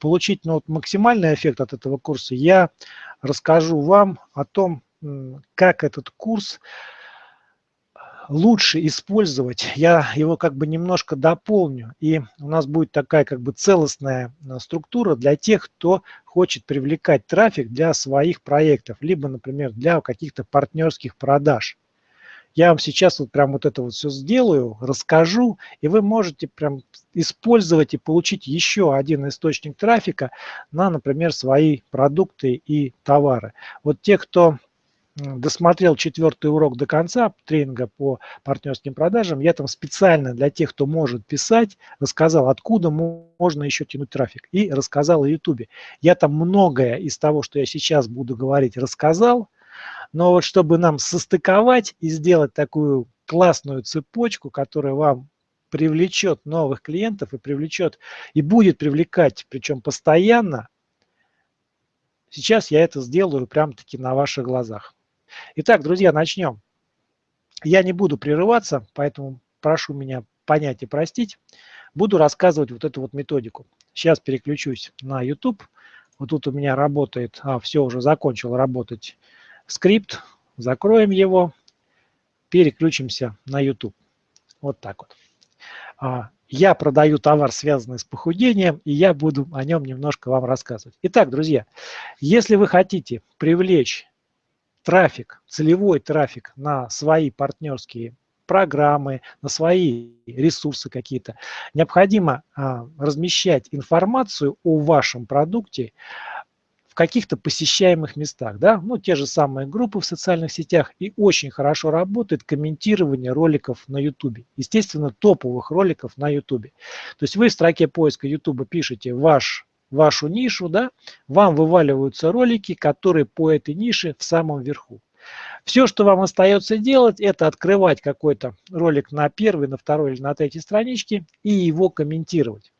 получить ну, вот максимальный эффект от этого курса, я расскажу вам о том, как этот курс лучше использовать. Я его как бы немножко дополню, и у нас будет такая как бы целостная э, структура для тех, кто хочет привлекать трафик для своих проектов, либо, например, для каких-то партнерских продаж. Я вам сейчас вот прям вот это вот все сделаю, расскажу, и вы можете прям использовать и получить еще один источник трафика на, например, свои продукты и товары. Вот те, кто досмотрел четвертый урок до конца тренинга по партнерским продажам, я там специально для тех, кто может писать, рассказал, откуда можно еще тянуть трафик. И рассказал о YouTube. Я там многое из того, что я сейчас буду говорить, рассказал. Но вот чтобы нам состыковать и сделать такую классную цепочку, которая вам привлечет новых клиентов и привлечет, и будет привлекать, причем постоянно, сейчас я это сделаю прям-таки на ваших глазах. Итак, друзья, начнем. Я не буду прерываться, поэтому прошу меня понять и простить. Буду рассказывать вот эту вот методику. Сейчас переключусь на YouTube. Вот тут у меня работает, а, все, уже закончил работать скрипт. Закроем его, переключимся на YouTube. Вот так вот. А, я продаю товар, связанный с похудением, и я буду о нем немножко вам рассказывать. Итак, друзья, если вы хотите привлечь трафик, целевой трафик на свои партнерские программы, на свои ресурсы какие-то, необходимо а, размещать информацию о вашем продукте каких-то посещаемых местах, да, ну, те же самые группы в социальных сетях, и очень хорошо работает комментирование роликов на YouTube, естественно, топовых роликов на YouTube. То есть вы в строке поиска YouTube пишете ваш вашу нишу, да, вам вываливаются ролики, которые по этой нише в самом верху. Все, что вам остается делать, это открывать какой-то ролик на первой, на второй или на третьей страничке и его комментировать.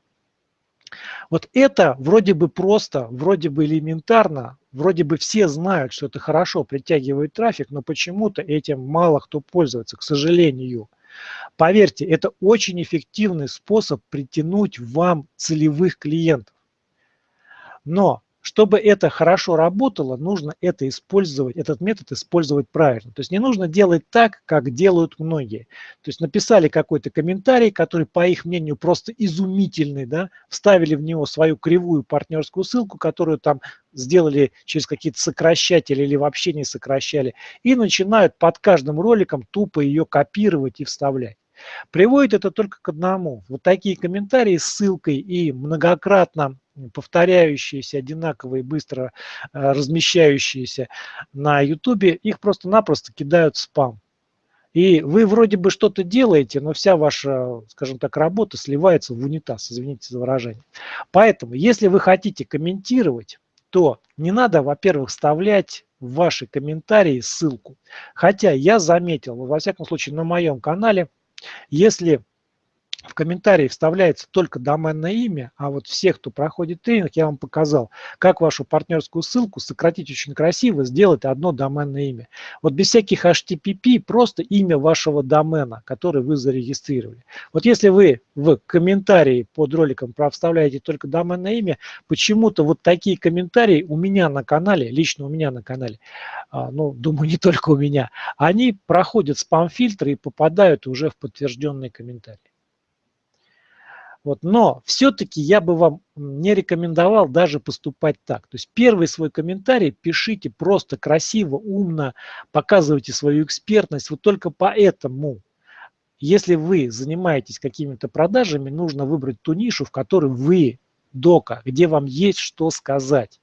Вот это вроде бы просто, вроде бы элементарно, вроде бы все знают, что это хорошо притягивает трафик, но почему-то этим мало кто пользуется, к сожалению. Поверьте, это очень эффективный способ притянуть вам целевых клиентов. Но чтобы это хорошо работало, нужно это использовать, этот метод использовать правильно. То есть не нужно делать так, как делают многие. То есть написали какой-то комментарий, который, по их мнению, просто изумительный, да, вставили в него свою кривую партнерскую ссылку, которую там сделали через какие-то сокращатели или вообще не сокращали, и начинают под каждым роликом тупо ее копировать и вставлять. Приводит это только к одному. Вот такие комментарии с ссылкой и многократно повторяющиеся, одинаковые, быстро э, размещающиеся на YouTube, их просто-напросто кидают в спам. И вы вроде бы что-то делаете, но вся ваша, скажем так, работа сливается в унитаз, извините за выражение. Поэтому, если вы хотите комментировать, то не надо, во-первых, вставлять в ваши комментарии ссылку. Хотя я заметил, во всяком случае на моем канале, если в комментарии вставляется только доменное имя, а вот всех, кто проходит тренинг, я вам показал, как вашу партнерскую ссылку сократить очень красиво, сделать одно доменное имя. Вот без всяких HTTP, просто имя вашего домена, который вы зарегистрировали. Вот если вы в комментарии под роликом вставляете только доменное имя, почему-то вот такие комментарии у меня на канале, лично у меня на канале, а, ну, думаю, не только у меня, они проходят спам-фильтры и попадают уже в подтвержденные комментарии. Вот, но все-таки я бы вам не рекомендовал даже поступать так. То есть первый свой комментарий пишите просто красиво, умно, показывайте свою экспертность. Вот только поэтому, если вы занимаетесь какими-то продажами, нужно выбрать ту нишу, в которой вы дока, где вам есть что сказать.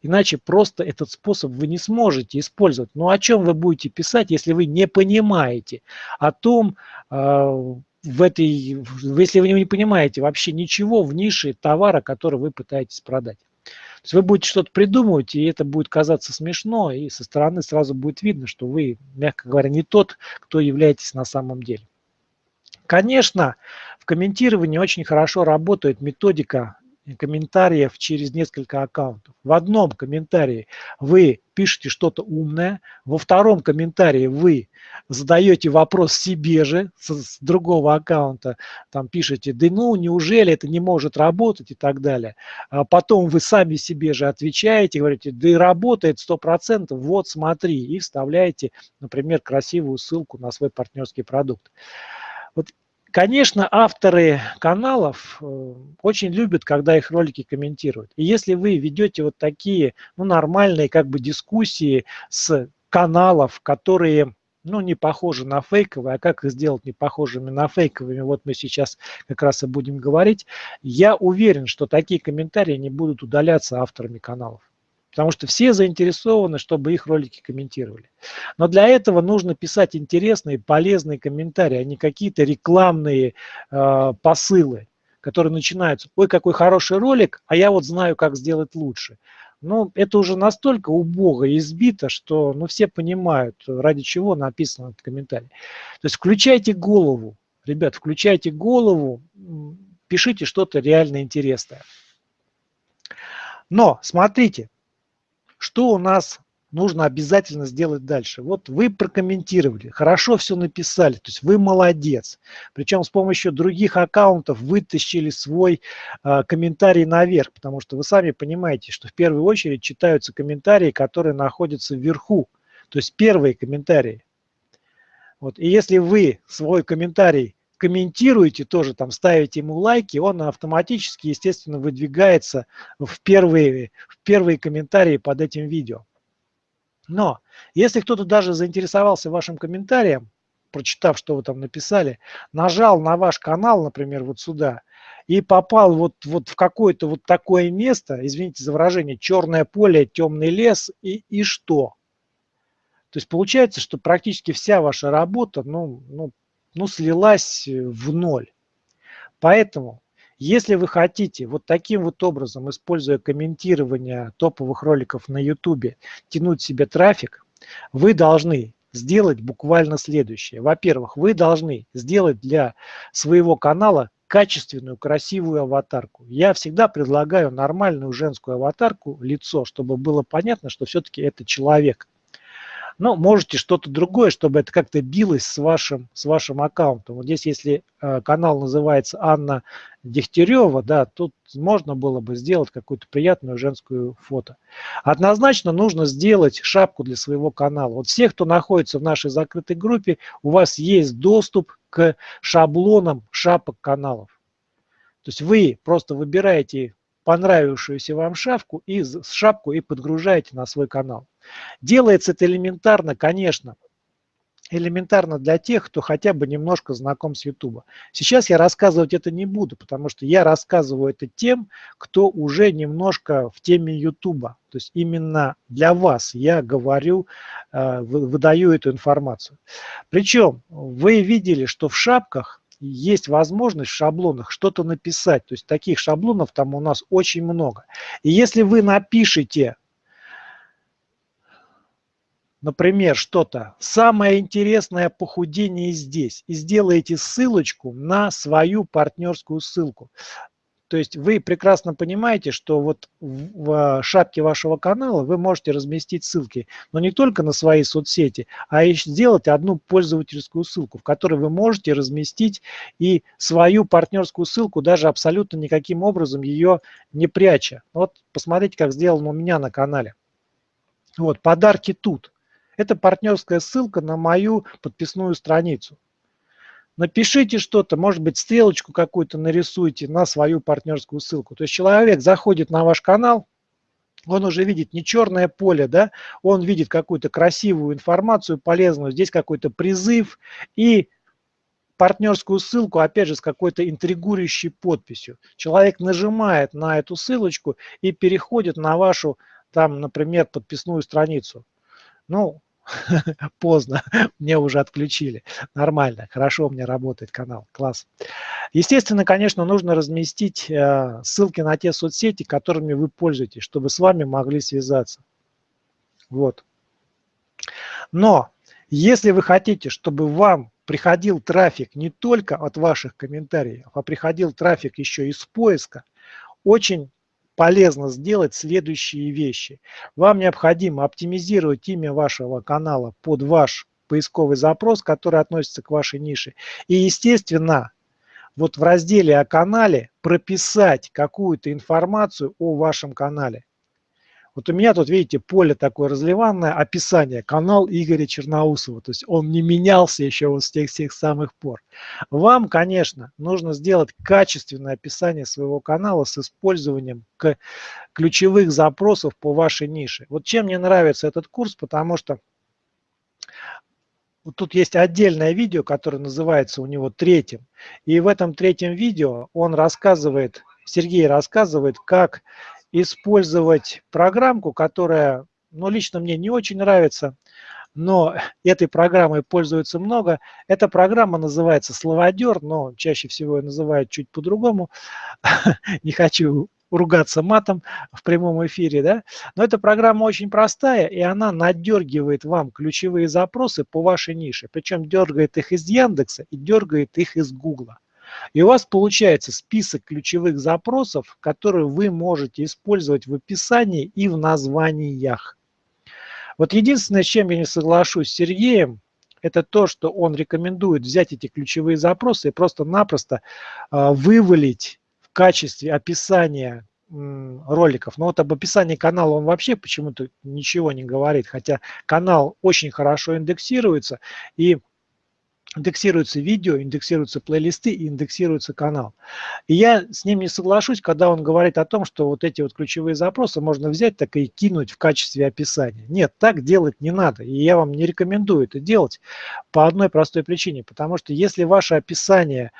Иначе просто этот способ вы не сможете использовать. Ну о чем вы будете писать, если вы не понимаете о том, а, в этой, если вы не понимаете вообще ничего в нише товара, который вы пытаетесь продать. То есть вы будете что-то придумывать, и это будет казаться смешно, и со стороны сразу будет видно, что вы, мягко говоря, не тот, кто являетесь на самом деле. Конечно, в комментировании очень хорошо работает методика комментариев через несколько аккаунтов. В одном комментарии вы пишете что-то умное, во втором комментарии вы задаете вопрос себе же с, с другого аккаунта, там пишете, да ну неужели это не может работать и так далее. А потом вы сами себе же отвечаете, говорите, да и работает 100%, вот смотри, и вставляете, например, красивую ссылку на свой партнерский продукт. Вот Конечно, авторы каналов э, очень любят, когда их ролики комментируют. И если вы ведете вот такие ну, нормальные как бы дискуссии с каналов, которые ну, не похожи на фейковые, а как их сделать не похожими на фейковыми, вот мы сейчас как раз и будем говорить, я уверен, что такие комментарии не будут удаляться авторами каналов. Потому что все заинтересованы, чтобы их ролики комментировали. Но для этого нужно писать интересные, полезные комментарии, а не какие-то рекламные э, посылы, которые начинаются. Ой, какой хороший ролик, а я вот знаю, как сделать лучше. Ну, это уже настолько убого и избито, что ну, все понимают, ради чего написан этот комментарий. То есть включайте голову, ребят, включайте голову, пишите что-то реально интересное. Но смотрите, что у нас нужно обязательно сделать дальше? Вот вы прокомментировали, хорошо все написали, то есть вы молодец. Причем с помощью других аккаунтов вытащили свой э, комментарий наверх, потому что вы сами понимаете, что в первую очередь читаются комментарии, которые находятся вверху, то есть первые комментарии. Вот. И если вы свой комментарий комментируете, тоже там ставите ему лайки, он автоматически, естественно, выдвигается в первые, в первые комментарии под этим видео. Но если кто-то даже заинтересовался вашим комментарием, прочитав, что вы там написали, нажал на ваш канал, например, вот сюда, и попал вот, вот в какое-то вот такое место, извините за выражение, черное поле, темный лес, и, и что? То есть получается, что практически вся ваша работа, ну, ну ну, слилась э, в ноль. Поэтому, если вы хотите вот таким вот образом, используя комментирование топовых роликов на YouTube, тянуть себе трафик, вы должны сделать буквально следующее. Во-первых, вы должны сделать для своего канала качественную, красивую аватарку. Я всегда предлагаю нормальную женскую аватарку, лицо, чтобы было понятно, что все-таки это человек – но можете что-то другое, чтобы это как-то билось с вашим, с вашим аккаунтом. Вот здесь, если э, канал называется Анна Дегтярева, да, тут можно было бы сделать какую-то приятную женскую фото. Однозначно нужно сделать шапку для своего канала. Вот всех, кто находится в нашей закрытой группе, у вас есть доступ к шаблонам шапок каналов. То есть вы просто выбираете понравившуюся вам шапку и шапку и подгружаете на свой канал. Делается это элементарно, конечно, элементарно для тех, кто хотя бы немножко знаком с YouTube. Сейчас я рассказывать это не буду, потому что я рассказываю это тем, кто уже немножко в теме YouTube. То есть именно для вас я говорю, э, выдаю эту информацию. Причем вы видели, что в шапках есть возможность в шаблонах что-то написать. То есть таких шаблонов там у нас очень много. И если вы напишите например, что-то «Самое интересное похудение здесь» и сделаете ссылочку на свою партнерскую ссылку. То есть вы прекрасно понимаете, что вот в шапке вашего канала вы можете разместить ссылки, но не только на свои соцсети, а и сделать одну пользовательскую ссылку, в которой вы можете разместить и свою партнерскую ссылку, даже абсолютно никаким образом ее не пряча. Вот посмотрите, как сделано у меня на канале. Вот, подарки тут. Это партнерская ссылка на мою подписную страницу. Напишите что-то, может быть, стрелочку какую-то нарисуйте на свою партнерскую ссылку. То есть человек заходит на ваш канал, он уже видит не черное поле, да, он видит какую-то красивую информацию, полезную, здесь какой-то призыв и партнерскую ссылку, опять же, с какой-то интригующей подписью. Человек нажимает на эту ссылочку и переходит на вашу, там, например, подписную страницу. Ну, поздно, мне уже отключили. Нормально, хорошо у меня работает канал, класс. Естественно, конечно, нужно разместить э, ссылки на те соцсети, которыми вы пользуетесь, чтобы с вами могли связаться. Вот. Но если вы хотите, чтобы вам приходил трафик не только от ваших комментариев, а приходил трафик еще из поиска, очень полезно сделать следующие вещи. Вам необходимо оптимизировать имя вашего канала под ваш поисковый запрос, который относится к вашей нише. И, естественно, вот в разделе о канале прописать какую-то информацию о вашем канале. Вот у меня тут, видите, поле такое разливанное, описание, канал Игоря Черноусова. То есть он не менялся еще вот с тех всех самых пор. Вам, конечно, нужно сделать качественное описание своего канала с использованием ключевых запросов по вашей нише. Вот чем мне нравится этот курс, потому что вот тут есть отдельное видео, которое называется у него третьим. И в этом третьем видео он рассказывает, Сергей рассказывает, как использовать программку, которая, ну, лично мне не очень нравится, но этой программой пользуется много. Эта программа называется «Словодер», но чаще всего ее называют чуть по-другому. Не хочу ругаться матом в прямом эфире, да, но эта программа очень простая, и она надергивает вам ключевые запросы по вашей нише, причем дергает их из Яндекса и дергает их из Гугла. И у вас получается список ключевых запросов, которые вы можете использовать в описании и в названиях. Вот единственное, с чем я не соглашусь с Сергеем, это то, что он рекомендует взять эти ключевые запросы и просто-напросто э, вывалить в качестве описания роликов. Но вот об описании канала он вообще почему-то ничего не говорит, хотя канал очень хорошо индексируется и индексируются видео, индексируются плейлисты и индексируется канал. И я с ним не соглашусь, когда он говорит о том, что вот эти вот ключевые запросы можно взять так и кинуть в качестве описания. Нет, так делать не надо. И я вам не рекомендую это делать по одной простой причине. Потому что если ваше описание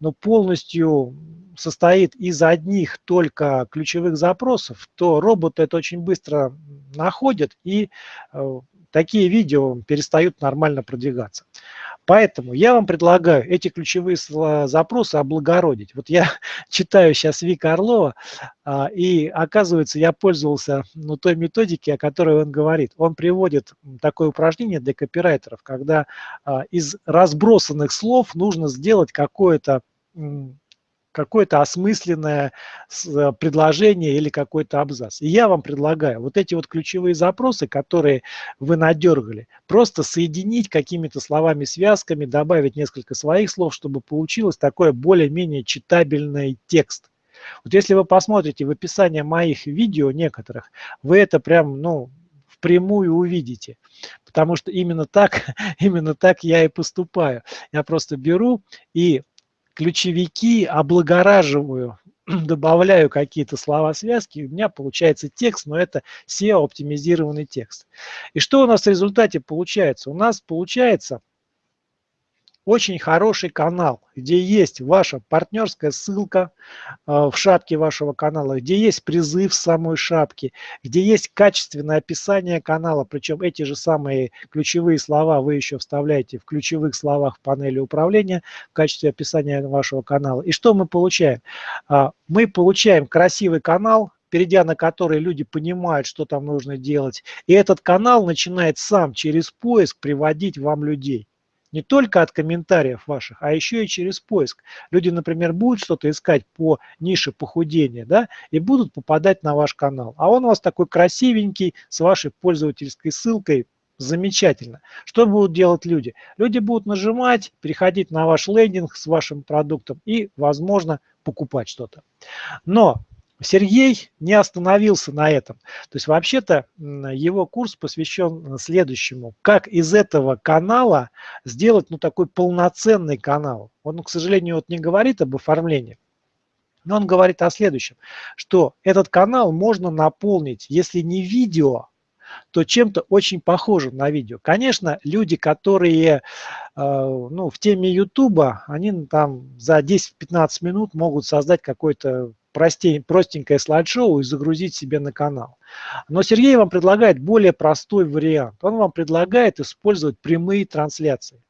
ну, полностью состоит из одних только ключевых запросов, то робот это очень быстро находит и э, такие видео перестают нормально продвигаться. Поэтому я вам предлагаю эти ключевые запросы облагородить. Вот я читаю сейчас Вика Орлова, а, и оказывается, я пользовался ну, той методики, о которой он говорит. Он приводит такое упражнение для копирайтеров, когда а, из разбросанных слов нужно сделать какое-то какое-то осмысленное э, предложение или какой-то абзац. И я вам предлагаю вот эти вот ключевые запросы, которые вы надергали, просто соединить какими-то словами, связками, добавить несколько своих слов, чтобы получилось такое более-менее читабельный текст. Вот если вы посмотрите в описании моих видео некоторых, вы это прям, ну, впрямую увидите. Потому что именно так, именно так я и поступаю. Я просто беру и ключевики облагораживаю, добавляю какие-то слова-связки, у меня получается текст, но это SEO-оптимизированный текст. И что у нас в результате получается? У нас получается очень хороший канал, где есть ваша партнерская ссылка э, в шапке вашего канала, где есть призыв в самой шапке, где есть качественное описание канала, причем эти же самые ключевые слова вы еще вставляете в ключевых словах в панели управления в качестве описания вашего канала. И что мы получаем? А, мы получаем красивый канал, перейдя на который люди понимают, что там нужно делать. И этот канал начинает сам через поиск приводить вам людей не только от комментариев ваших, а еще и через поиск. Люди, например, будут что-то искать по нише похудения, да, и будут попадать на ваш канал. А он у вас такой красивенький, с вашей пользовательской ссылкой, замечательно. Что будут делать люди? Люди будут нажимать, переходить на ваш лендинг с вашим продуктом и, возможно, покупать что-то. Но Сергей не остановился на этом. То есть вообще-то его курс посвящен следующему. Как из этого канала сделать ну, такой полноценный канал. Он, к сожалению, вот не говорит об оформлении, но он говорит о следующем, что этот канал можно наполнить, если не видео, то чем-то очень похожим на видео. Конечно, люди, которые э, ну, в теме YouTube, они там за 10-15 минут могут создать какой-то простей, простенькое слайд-шоу и загрузить себе на канал. Но Сергей вам предлагает более простой вариант. Он вам предлагает использовать прямые трансляции.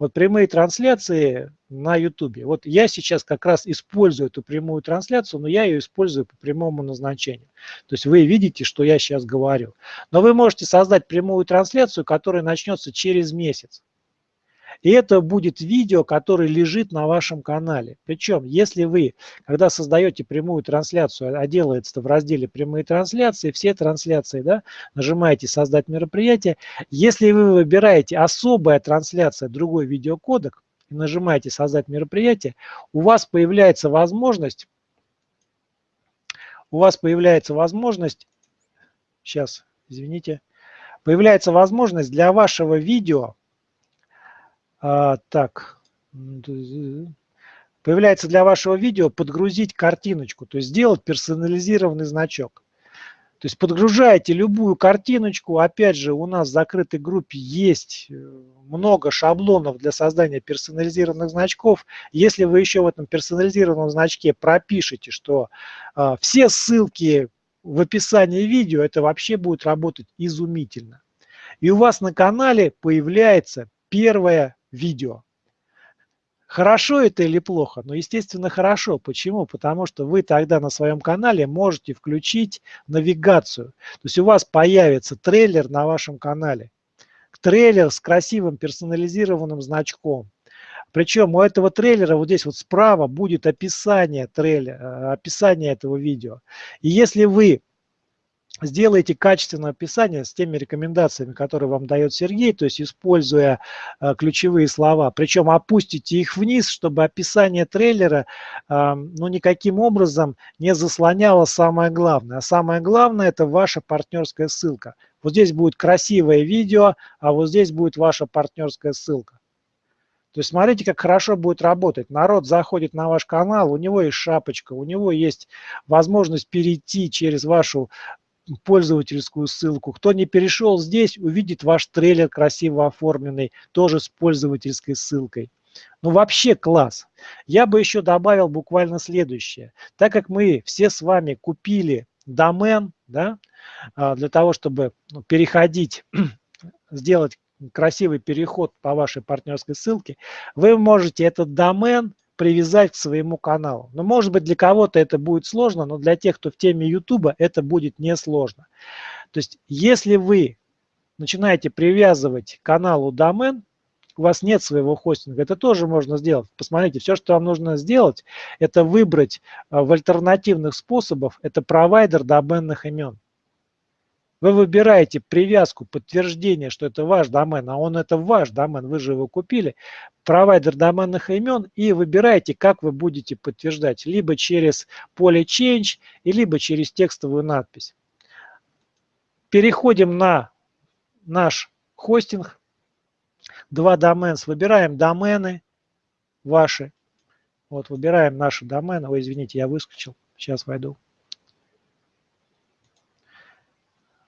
Вот прямые трансляции на YouTube. Вот я сейчас как раз использую эту прямую трансляцию, но я ее использую по прямому назначению. То есть вы видите, что я сейчас говорю. Но вы можете создать прямую трансляцию, которая начнется через месяц. И это будет видео, которое лежит на вашем канале. Причем, если вы, когда создаете прямую трансляцию, а делается в разделе «Прямые трансляции», все трансляции, да, нажимаете «Создать мероприятие». Если вы выбираете «Особая трансляция», другой видеокодек, и нажимаете «Создать мероприятие», у вас появляется возможность, у вас появляется возможность, сейчас, извините, появляется возможность для вашего видео а, так, появляется для вашего видео подгрузить картиночку, то есть сделать персонализированный значок. То есть подгружаете любую картиночку. Опять же, у нас в закрытой группе есть э, много шаблонов для создания персонализированных значков. Если вы еще в этом персонализированном значке пропишете, что э, все ссылки в описании видео, это вообще будет работать изумительно. И у вас на канале появляется первая видео. Хорошо это или плохо? Ну, естественно, хорошо. Почему? Потому что вы тогда на своем канале можете включить навигацию. То есть у вас появится трейлер на вашем канале. Трейлер с красивым персонализированным значком. Причем у этого трейлера вот здесь вот справа будет описание трейлера, описание этого видео. И если вы сделайте качественное описание с теми рекомендациями, которые вам дает Сергей, то есть используя э, ключевые слова. Причем опустите их вниз, чтобы описание трейлера э, ну, никаким образом не заслоняло самое главное. А самое главное – это ваша партнерская ссылка. Вот здесь будет красивое видео, а вот здесь будет ваша партнерская ссылка. То есть смотрите, как хорошо будет работать. Народ заходит на ваш канал, у него есть шапочка, у него есть возможность перейти через вашу пользовательскую ссылку. Кто не перешел здесь, увидит ваш трейлер красиво оформленный, тоже с пользовательской ссылкой. Ну вообще класс. Я бы еще добавил буквально следующее. Так как мы все с вами купили домен, да, а, для того, чтобы ну, переходить, сделать красивый переход по вашей партнерской ссылке, вы можете этот домен привязать к своему каналу. Но может быть для кого-то это будет сложно, но для тех, кто в теме YouTube, это будет несложно. То есть если вы начинаете привязывать каналу домен, у вас нет своего хостинга, это тоже можно сделать. Посмотрите, все, что вам нужно сделать, это выбрать а, в альтернативных способах, это провайдер доменных имен. Вы выбираете привязку, подтверждение, что это ваш домен, а он это ваш домен, вы же его купили, провайдер доменных имен и выбираете, как вы будете подтверждать, либо через поле Change, либо через текстовую надпись. Переходим на наш хостинг, два доменс, выбираем домены ваши, вот выбираем наши домены, ой, извините, я выскочил, сейчас войду.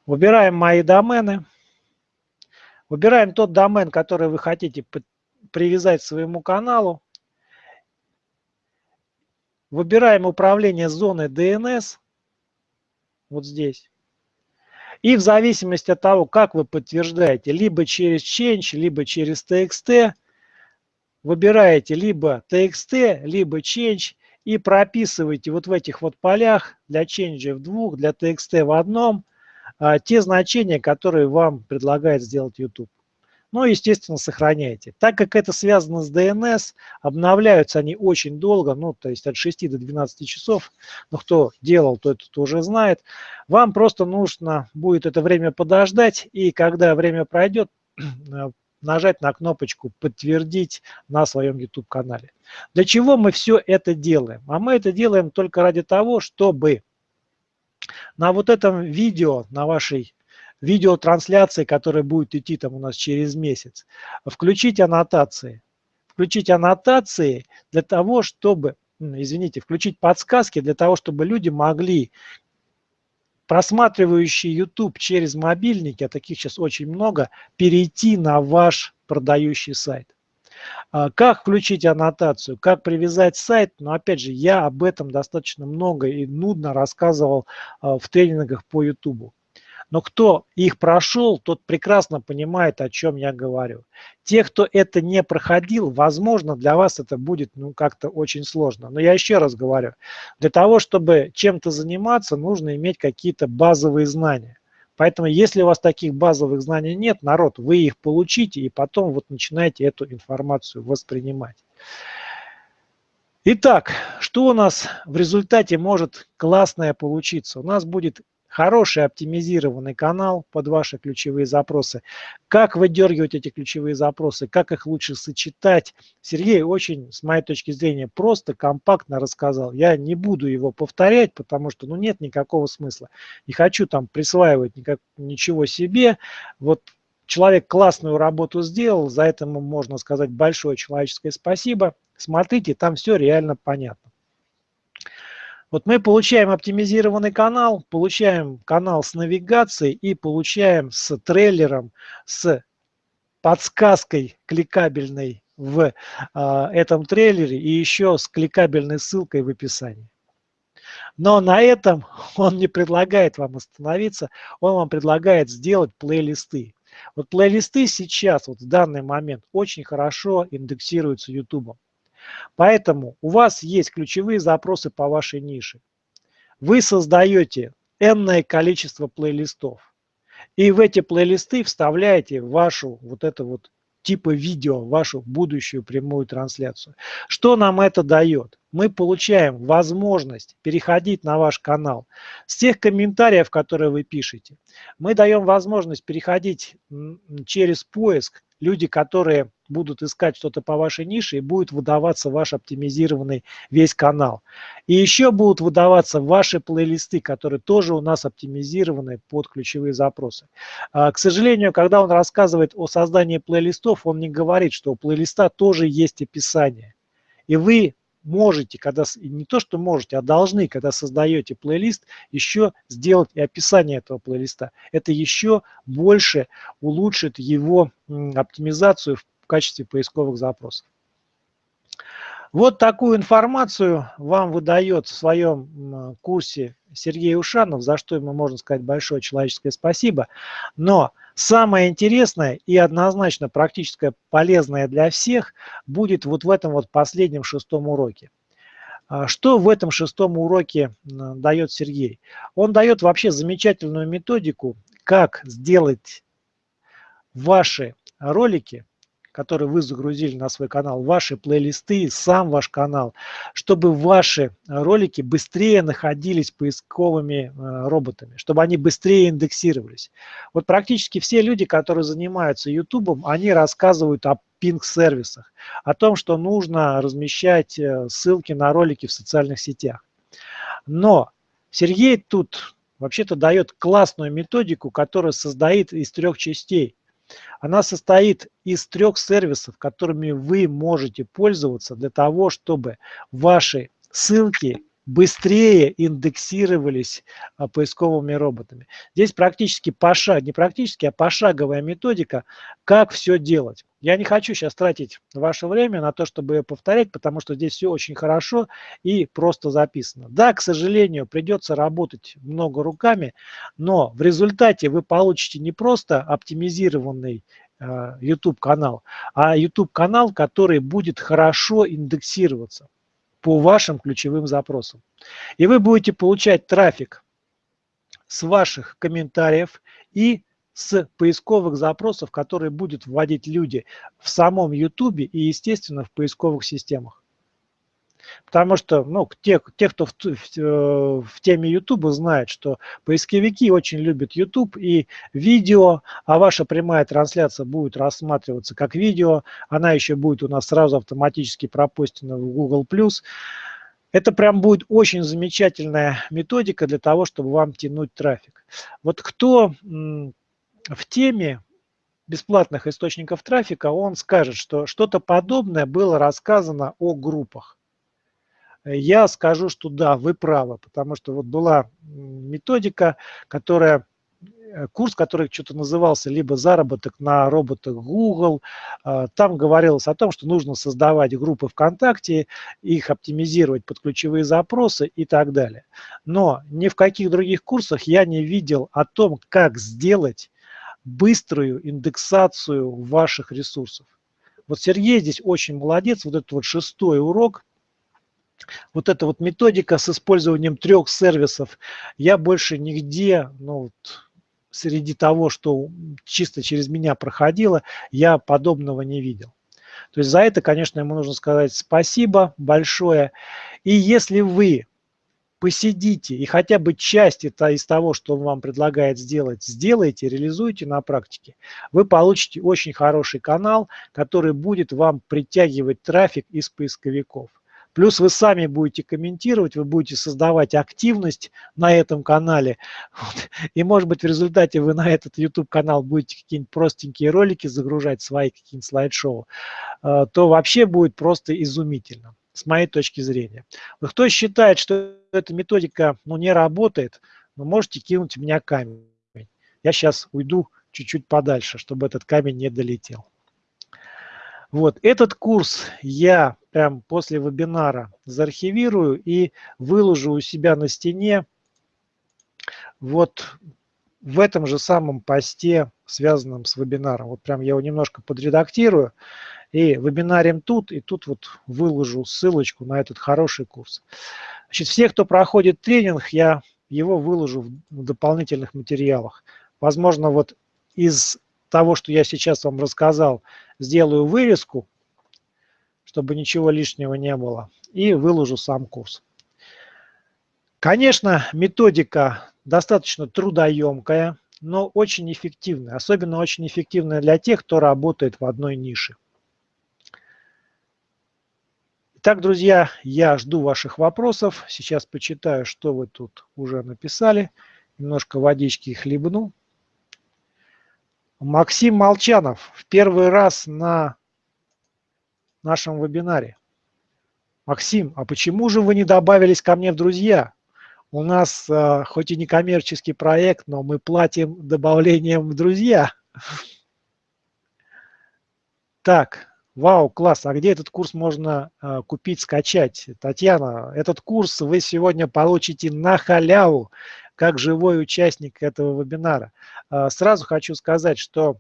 Выбираем мои домены. Выбираем тот домен, который вы хотите привязать к своему каналу. Выбираем управление зоны DNS. Вот здесь. И в зависимости от того, как вы подтверждаете, либо через Change, либо через TXT, выбираете либо TXT, либо Change и прописываете вот в этих вот полях для Change в двух, для TXT в одном – те значения, которые вам предлагает сделать YouTube. Ну, естественно, сохраняйте. Так как это связано с DNS, обновляются они очень долго, ну, то есть от 6 до 12 часов. Но кто делал, то это уже знает. Вам просто нужно будет это время подождать, и когда время пройдет, нажать на кнопочку «Подтвердить» на своем YouTube-канале. Для чего мы все это делаем? А мы это делаем только ради того, чтобы на вот этом видео, на вашей видеотрансляции, которая будет идти там у нас через месяц, включить аннотации. Включить аннотации для того, чтобы, извините, включить подсказки для того, чтобы люди могли, просматривающие YouTube через мобильники, а таких сейчас очень много, перейти на ваш продающий сайт. А, как включить аннотацию, как привязать сайт, но опять же, я об этом достаточно много и нудно рассказывал а, в тренингах по YouTube. Но кто их прошел, тот прекрасно понимает, о чем я говорю. Те, кто это не проходил, возможно, для вас это будет ну, как-то очень сложно. Но я еще раз говорю, для того, чтобы чем-то заниматься, нужно иметь какие-то базовые знания. Поэтому если у вас таких базовых знаний нет, народ, вы их получите и потом вот начинаете эту информацию воспринимать. Итак, что у нас в результате может классное получиться? У нас будет хороший оптимизированный канал под ваши ключевые запросы. Как выдергивать эти ключевые запросы, как их лучше сочетать. Сергей очень, с моей точки зрения, просто, компактно рассказал. Я не буду его повторять, потому что ну, нет никакого смысла. Не хочу там присваивать никак, ничего себе. Вот человек классную работу сделал, за это можно сказать большое человеческое спасибо. Смотрите, там все реально понятно. Вот мы получаем оптимизированный канал, получаем канал с навигацией и получаем с трейлером, с подсказкой кликабельной в а, этом трейлере и еще с кликабельной ссылкой в описании. Но на этом он не предлагает вам остановиться, он вам предлагает сделать плейлисты. Вот плейлисты сейчас, вот в данный момент, очень хорошо индексируются YouTube. Поэтому у вас есть ключевые запросы по вашей нише. Вы создаете энное количество плейлистов. И в эти плейлисты вставляете вашу вот это вот типа видео, вашу будущую прямую трансляцию. Что нам это дает? Мы получаем возможность переходить на ваш канал с тех комментариев, которые вы пишете. Мы даем возможность переходить через поиск люди, которые будут искать что-то по вашей нише, и будет выдаваться ваш оптимизированный весь канал. И еще будут выдаваться ваши плейлисты, которые тоже у нас оптимизированы под ключевые запросы. А, к сожалению, когда он рассказывает о создании плейлистов, он не говорит, что у плейлиста тоже есть описание. И вы можете, когда не то что можете, а должны, когда создаете плейлист, еще сделать и описание этого плейлиста. Это еще больше улучшит его оптимизацию в качестве поисковых запросов. Вот такую информацию вам выдает в своем курсе Сергей Ушанов, за что ему можно сказать большое человеческое спасибо. Но самое интересное и однозначно практическое полезное для всех будет вот в этом вот последнем шестом уроке. А что в этом шестом уроке дает Сергей? Он дает вообще замечательную методику, как сделать ваши ролики которые вы загрузили на свой канал, ваши плейлисты, сам ваш канал, чтобы ваши ролики быстрее находились поисковыми э, роботами, чтобы они быстрее индексировались. Вот практически все люди, которые занимаются YouTube, они рассказывают о пинг-сервисах, о том, что нужно размещать э, ссылки на ролики в социальных сетях. Но Сергей тут вообще-то дает классную методику, которая создает из трех частей. Она состоит из трех сервисов, которыми вы можете пользоваться для того, чтобы ваши ссылки быстрее индексировались а, поисковыми роботами. Здесь практически пошаг, не практически, а пошаговая методика, как все делать. Я не хочу сейчас тратить ваше время на то, чтобы ее повторять, потому что здесь все очень хорошо и просто записано. Да, к сожалению, придется работать много руками, но в результате вы получите не просто оптимизированный э, YouTube канал, а YouTube канал, который будет хорошо индексироваться по вашим ключевым запросам. И вы будете получать трафик с ваших комментариев и с поисковых запросов, которые будут вводить люди в самом YouTube и, естественно, в поисковых системах. Потому что ну, те, те кто в, в, э, в теме YouTube знают, что поисковики очень любят YouTube и видео, а ваша прямая трансляция будет рассматриваться как видео, она еще будет у нас сразу автоматически пропустена в Google+. Это прям будет очень замечательная методика для того, чтобы вам тянуть трафик. Вот кто в теме бесплатных источников трафика, он скажет, что что-то подобное было рассказано о группах я скажу, что да, вы правы, потому что вот была методика, которая э, курс, который что-то назывался либо заработок на роботах Google. А, там говорилось о том, что нужно создавать группы ВКонтакте, их оптимизировать под ключевые запросы и так далее. Но ни в каких других курсах я не видел о том, как сделать быструю индексацию ваших ресурсов. Вот Сергей здесь очень молодец, вот этот вот шестой урок, вот эта вот методика с использованием трех сервисов, я больше нигде, ну, вот, среди того, что чисто через меня проходило, я подобного не видел. То есть за это, конечно, ему нужно сказать спасибо большое. И если вы посидите и хотя бы часть это из того, что он вам предлагает сделать, сделайте, реализуйте на практике, вы получите очень хороший канал, который будет вам притягивать трафик из поисковиков. Плюс вы сами будете комментировать, вы будете создавать активность на этом канале. Вот. И, может быть, в результате вы на этот YouTube-канал будете какие-нибудь простенькие ролики загружать, свои какие-нибудь слайд-шоу, э, то вообще будет просто изумительно, с моей точки зрения. Вот кто считает, что эта методика ну, не работает, вы можете кинуть в меня камень. Я сейчас уйду чуть-чуть подальше, чтобы этот камень не долетел. Вот этот курс я прям после вебинара заархивирую и выложу у себя на стене вот в этом же самом посте, связанном с вебинаром. Вот прям я его немножко подредактирую и вебинарим тут, и тут вот выложу ссылочку на этот хороший курс. Значит, все, кто проходит тренинг, я его выложу в дополнительных материалах. Возможно, вот из того, что я сейчас вам рассказал, сделаю вырезку, чтобы ничего лишнего не было, и выложу сам курс. Конечно, методика достаточно трудоемкая, но очень эффективная. Особенно очень эффективная для тех, кто работает в одной нише. Итак, друзья, я жду ваших вопросов. Сейчас почитаю, что вы тут уже написали. Немножко водички хлебну. Максим Молчанов в первый раз на нашем вебинаре. Максим, а почему же вы не добавились ко мне в друзья? У нас э, хоть и не коммерческий проект, но мы платим добавлением в друзья. Так, вау, класс. А где этот курс можно э, купить, скачать? Татьяна, этот курс вы сегодня получите на халяву как живой участник этого вебинара. А, сразу хочу сказать, что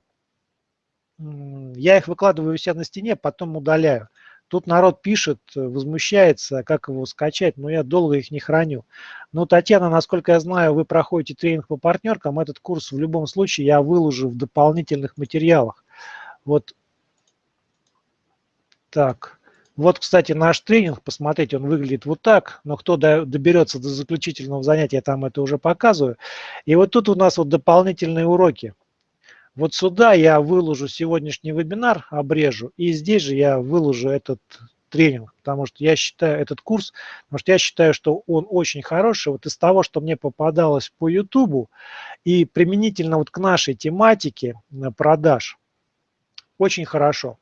я их выкладываю у себя на стене, потом удаляю. Тут народ пишет, возмущается, как его скачать, но я долго их не храню. Но, Татьяна, насколько я знаю, вы проходите тренинг по партнеркам. Этот курс в любом случае я выложу в дополнительных материалах. Вот так. Вот, кстати, наш тренинг, посмотрите, он выглядит вот так, но кто доберется до заключительного занятия, я там это уже показываю. И вот тут у нас вот дополнительные уроки. Вот сюда я выложу сегодняшний вебинар, обрежу, и здесь же я выложу этот тренинг, потому что я считаю этот курс, потому что я считаю, что он очень хороший. Вот из того, что мне попадалось по YouTube и применительно вот к нашей тематике продаж, очень хорошо.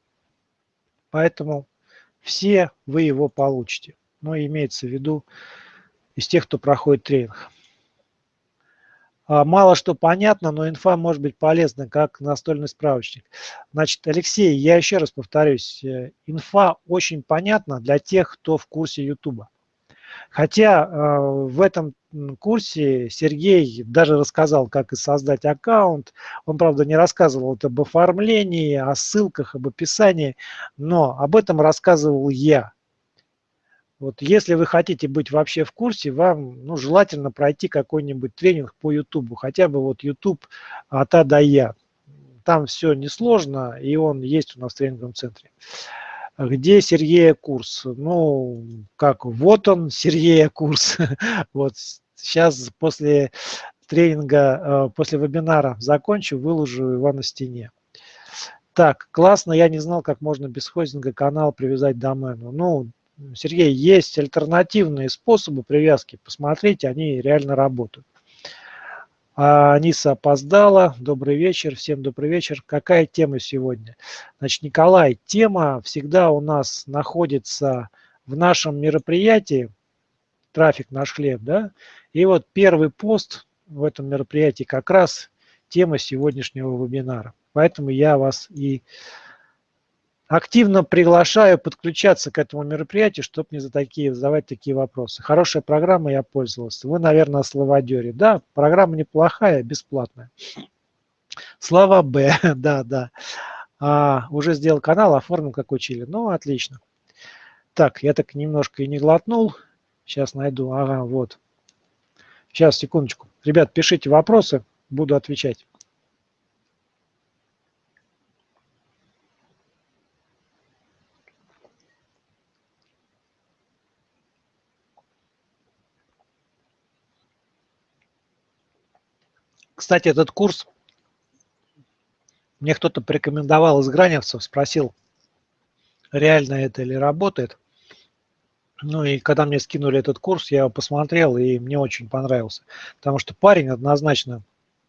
Поэтому все вы его получите. Но имеется в виду из тех, кто проходит тренинг. А, мало что понятно, но инфа может быть полезна, как настольный справочник. Значит, Алексей, я еще раз повторюсь, э, инфа очень понятна для тех, кто в курсе YouTube. Хотя э, в этом курсе Сергей даже рассказал, как и создать аккаунт. Он, правда, не рассказывал об оформлении, о ссылках, об описании, но об этом рассказывал я. Вот если вы хотите быть вообще в курсе, вам ну, желательно пройти какой-нибудь тренинг по YouTube, хотя бы вот YouTube от А до Я. Там все несложно, и он есть у нас в тренинговом центре. Где Сергея курс? Ну, как, вот он, Сергея курс. Вот сейчас после тренинга, э, после вебинара закончу, выложу его на стене. Так, классно, я не знал, как можно без хостинга канал привязать домену. Ну, Сергей, есть альтернативные способы привязки, посмотрите, они реально работают. А Аниса опоздала. Добрый вечер. Всем добрый вечер. Какая тема сегодня? Значит, Николай, тема всегда у нас находится в нашем мероприятии «Трафик наш хлеб». Да? И вот первый пост в этом мероприятии как раз тема сегодняшнего вебинара. Поэтому я вас и активно приглашаю подключаться к этому мероприятию, чтобы не за такие, задавать такие вопросы. Хорошая программа, я пользовался. Вы, наверное, о словодере. Да, программа неплохая, бесплатная. Слава Б, да, да. А, уже сделал канал, оформил, как учили. Ну, отлично. Так, я так немножко и не глотнул. Сейчас найду. Ага, вот. Сейчас, секундочку. Ребят, пишите вопросы. буду отвечать. Кстати, этот курс мне кто-то порекомендовал из граневцев, спросил, реально это или работает. Ну и когда мне скинули этот курс, я его посмотрел, и мне очень понравился. Потому что парень однозначно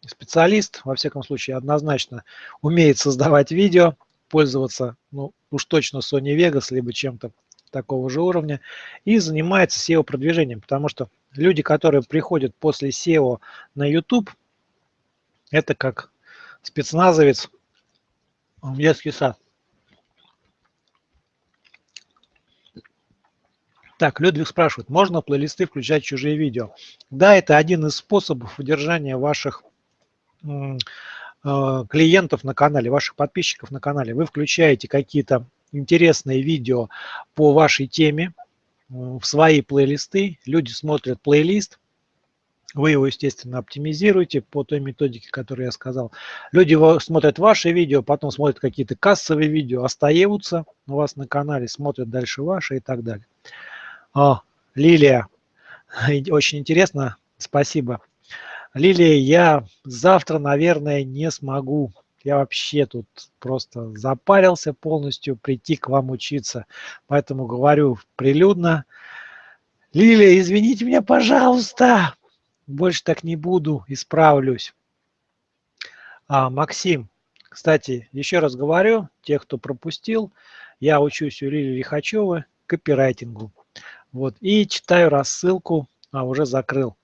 специалист, во всяком случае, однозначно умеет создавать видео, пользоваться, ну, уж точно Sony Vegas, либо чем-то такого же уровня, и занимается SEO-продвижением, потому что люди, которые приходят после SEO на YouTube, это как спецназовец в детский сад. Так, Людвиг спрашивает, можно плейлисты включать чужие видео? Да, это один из способов удержания ваших э, клиентов на канале, ваших подписчиков на канале. Вы включаете какие-то интересные видео по вашей теме в свои плейлисты, люди смотрят плейлист, вы его, естественно, оптимизируете по той методике, которую я сказал. Люди смотрят ваши видео, потом смотрят какие-то кассовые видео, остаются у вас на канале, смотрят дальше ваши и так далее. О, Лилия, очень интересно, спасибо. Лилия, я завтра, наверное, не смогу. Я вообще тут просто запарился полностью прийти к вам учиться. Поэтому говорю прилюдно. Лилия, извините меня, пожалуйста, больше так не буду, исправлюсь. А, Максим, кстати, еще раз говорю, тех, кто пропустил, я учусь у Лилии Лихачевой копирайтингу. Вот, и читаю рассылку, а уже закрыл,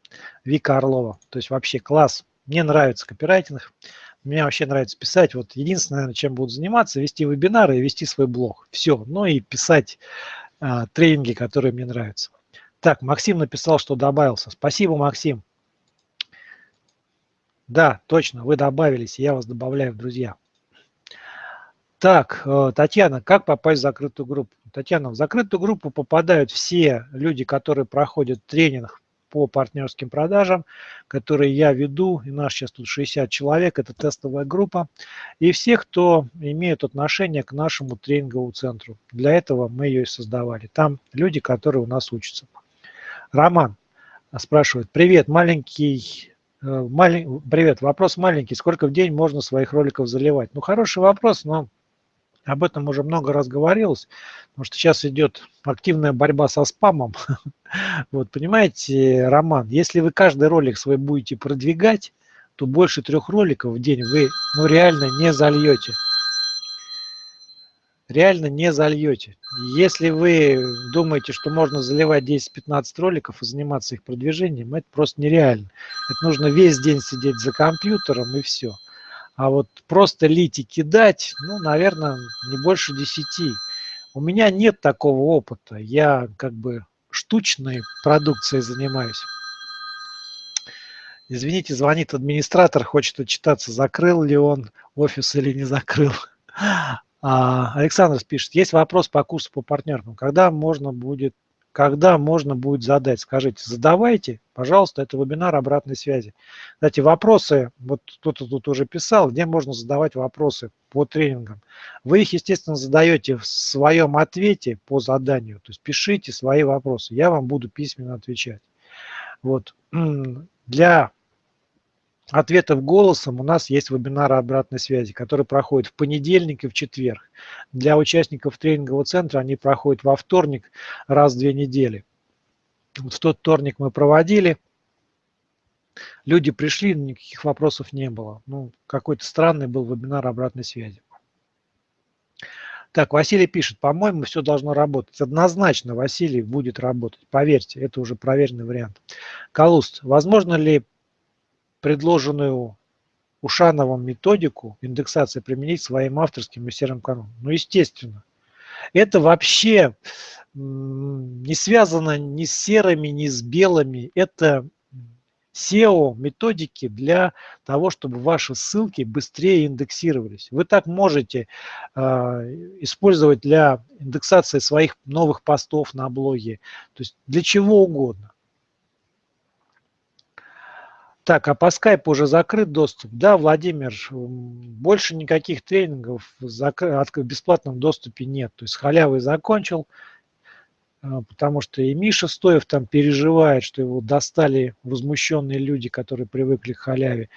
Вика Орлова. То есть вообще класс. Мне нравится копирайтинг, мне вообще нравится писать. Вот единственное, чем буду заниматься, вести вебинары и вести свой блог. Все. Ну и писать а, тренинги, которые мне нравятся. Так, Максим написал, что добавился. Спасибо, Максим. Да, точно, вы добавились, я вас добавляю в друзья. Так, э, Татьяна, как попасть в закрытую группу? Татьяна, в закрытую группу попадают все люди, которые проходят тренинг по партнерским продажам, которые я веду, и нас сейчас тут 60 человек, это тестовая группа, и все, кто имеет отношение к нашему тренинговому центру. Для этого мы ее и создавали. Там люди, которые у нас учатся. Роман спрашивает, привет, маленький малень... Привет, вопрос маленький. Сколько в день можно своих роликов заливать? Ну, хороший вопрос, но об этом уже много раз говорилось, потому что сейчас идет активная борьба со спамом. Вот, понимаете, Роман, если вы каждый ролик свой будете продвигать, то больше трех роликов в день вы ну, реально не зальете реально не зальете. Если вы думаете, что можно заливать 10-15 роликов и заниматься их продвижением, это просто нереально. Это нужно весь день сидеть за компьютером и все. А вот просто лить и кидать, ну, наверное, не больше 10. У меня нет такого опыта. Я как бы штучной продукцией занимаюсь. Извините, звонит администратор, хочет отчитаться, закрыл ли он офис или не закрыл. А, Александр пишет, есть вопрос по курсу по партнерам. Когда можно будет, когда можно будет задать? Скажите, задавайте, пожалуйста, это вебинар обратной связи. Кстати, вопросы, вот кто-то тут уже писал, где можно задавать вопросы по тренингам. Вы их, естественно, задаете в своем ответе по заданию. То есть пишите свои вопросы, я вам буду письменно отвечать. Вот. Для ответов голосом у нас есть вебинары обратной связи, которые проходят в понедельник и в четверг. Для участников тренингового центра они проходят во вторник раз в две недели. В тот вторник мы проводили. Люди пришли, никаких вопросов не было. Ну, какой-то странный был вебинар обратной связи. Так, Василий пишет, по-моему, все должно работать. Однозначно Василий будет работать. Поверьте, это уже проверенный вариант. Калуст, возможно ли предложенную Ушановым методику индексации применить своим авторским и серым каналом? Ну, естественно. Это вообще не связано ни с серыми, ни с белыми. Это SEO методики для того, чтобы ваши ссылки быстрее индексировались. Вы так можете э, использовать для индексации своих новых постов на блоге, то есть для чего угодно. Так, а по скайпу уже закрыт доступ? Да, Владимир, больше никаких тренингов в бесплатном доступе нет. То есть халявы закончил, а, потому что и Миша Стоев там переживает, что его достали возмущенные люди, которые привыкли к халяве.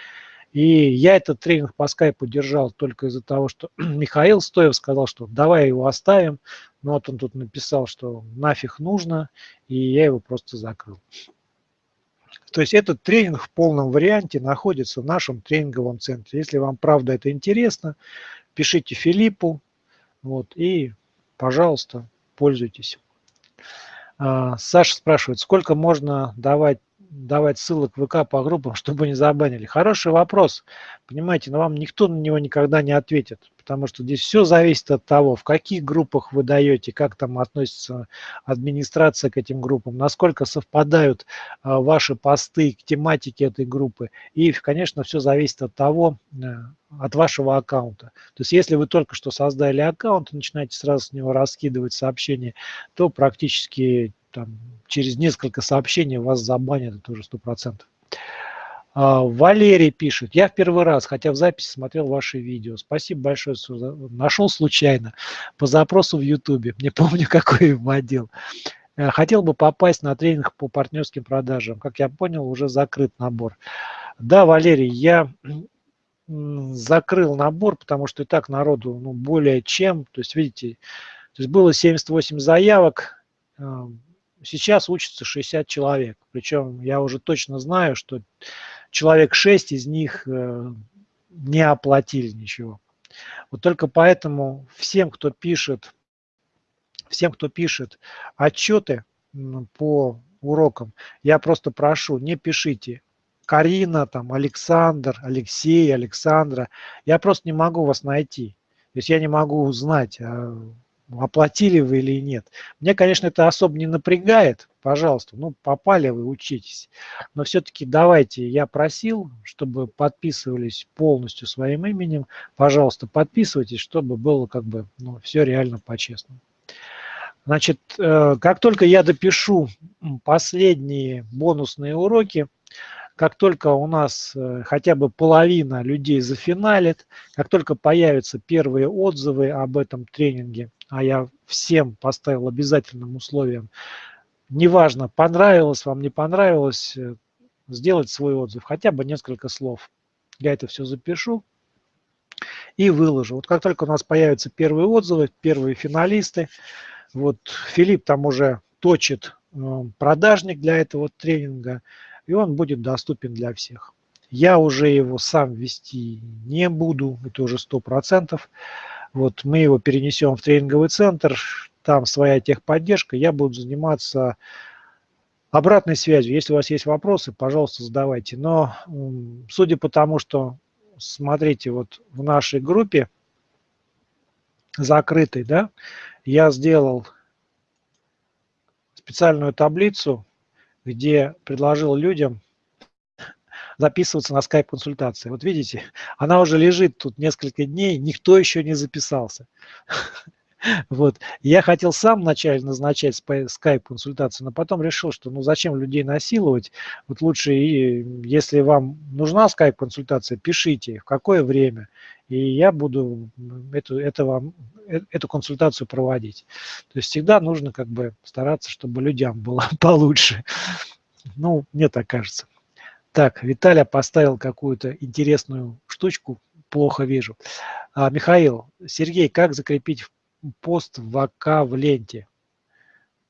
И я этот тренинг по скайпу держал только из-за того, что Михаил Стоев сказал, что давай его оставим. Но вот он тут написал, что нафиг нужно, и я его просто закрыл. То есть этот тренинг в полном варианте находится в нашем тренинговом центре. Если вам правда это интересно, пишите Филиппу вот, и, пожалуйста, пользуйтесь. А, Саша спрашивает, сколько можно давать давать ссылок в ВК по группам, чтобы не забанили? Хороший вопрос. Понимаете, но вам никто на него никогда не ответит потому что здесь все зависит от того, в каких группах вы даете, как там относится администрация к этим группам, насколько совпадают а, ваши посты к тематике этой группы. И, конечно, все зависит от того, э, от вашего аккаунта. То есть если вы только что создали аккаунт и начинаете сразу с него раскидывать сообщения, то практически там, через несколько сообщений вас забанят, это уже 100%. А, Валерий пишет, я в первый раз, хотя в записи смотрел ваши видео. Спасибо большое, нашел случайно по запросу в Ютубе. Не помню, какой вводил. Э, хотел бы попасть на тренинг по партнерским продажам. Как я понял, уже закрыт набор. Да, Валерий, я закрыл набор, потому что и так народу ну, более чем. То есть, видите, то есть было 78 заявок, сейчас учатся 60 человек. Причем я уже точно знаю, что человек 6 из них э, не оплатили ничего. Вот только поэтому всем, кто пишет, всем, кто пишет отчеты по урокам, я просто прошу, не пишите Карина, там, Александр, Алексей, Александра. Я просто не могу вас найти. То есть я не могу узнать, а оплатили вы или нет. Мне, конечно, это особо не напрягает, пожалуйста, ну, попали вы, учитесь. Но все-таки давайте, я просил, чтобы подписывались полностью своим именем, пожалуйста, подписывайтесь, чтобы было как бы, ну, все реально по-честному. Значит, э, как только я допишу последние бонусные уроки, как только у нас э, хотя бы половина людей зафиналит, как только появятся первые отзывы об этом тренинге, а я всем поставил обязательным условием, неважно, понравилось вам, не понравилось, э, сделать свой отзыв, хотя бы несколько слов. Я это все запишу и выложу. Вот как только у нас появятся первые отзывы, первые финалисты, вот Филипп там уже точит э, продажник для этого тренинга, и он будет доступен для всех. Я уже его сам вести не буду, это уже сто процентов. Вот мы его перенесем в тренинговый центр, там своя техподдержка, я буду заниматься обратной связью. Если у вас есть вопросы, пожалуйста, задавайте. Но судя по тому, что, смотрите, вот в нашей группе закрытой, да, я сделал специальную таблицу, где предложил людям записываться на скайп-консультации. Вот видите, она уже лежит тут несколько дней, никто еще не записался. Вот. Я хотел сам вначале назначать скайп-консультацию, но потом решил, что ну зачем людей насиловать. Вот лучше, если вам нужна скайп-консультация, пишите, в какое время, и я буду эту, это вам, э, эту консультацию проводить. То есть всегда нужно как бы стараться, чтобы людям было получше. Ну, мне так кажется. Так, Виталя поставил какую-то интересную штучку, плохо вижу. А, Михаил, Сергей, как закрепить пост в в ленте?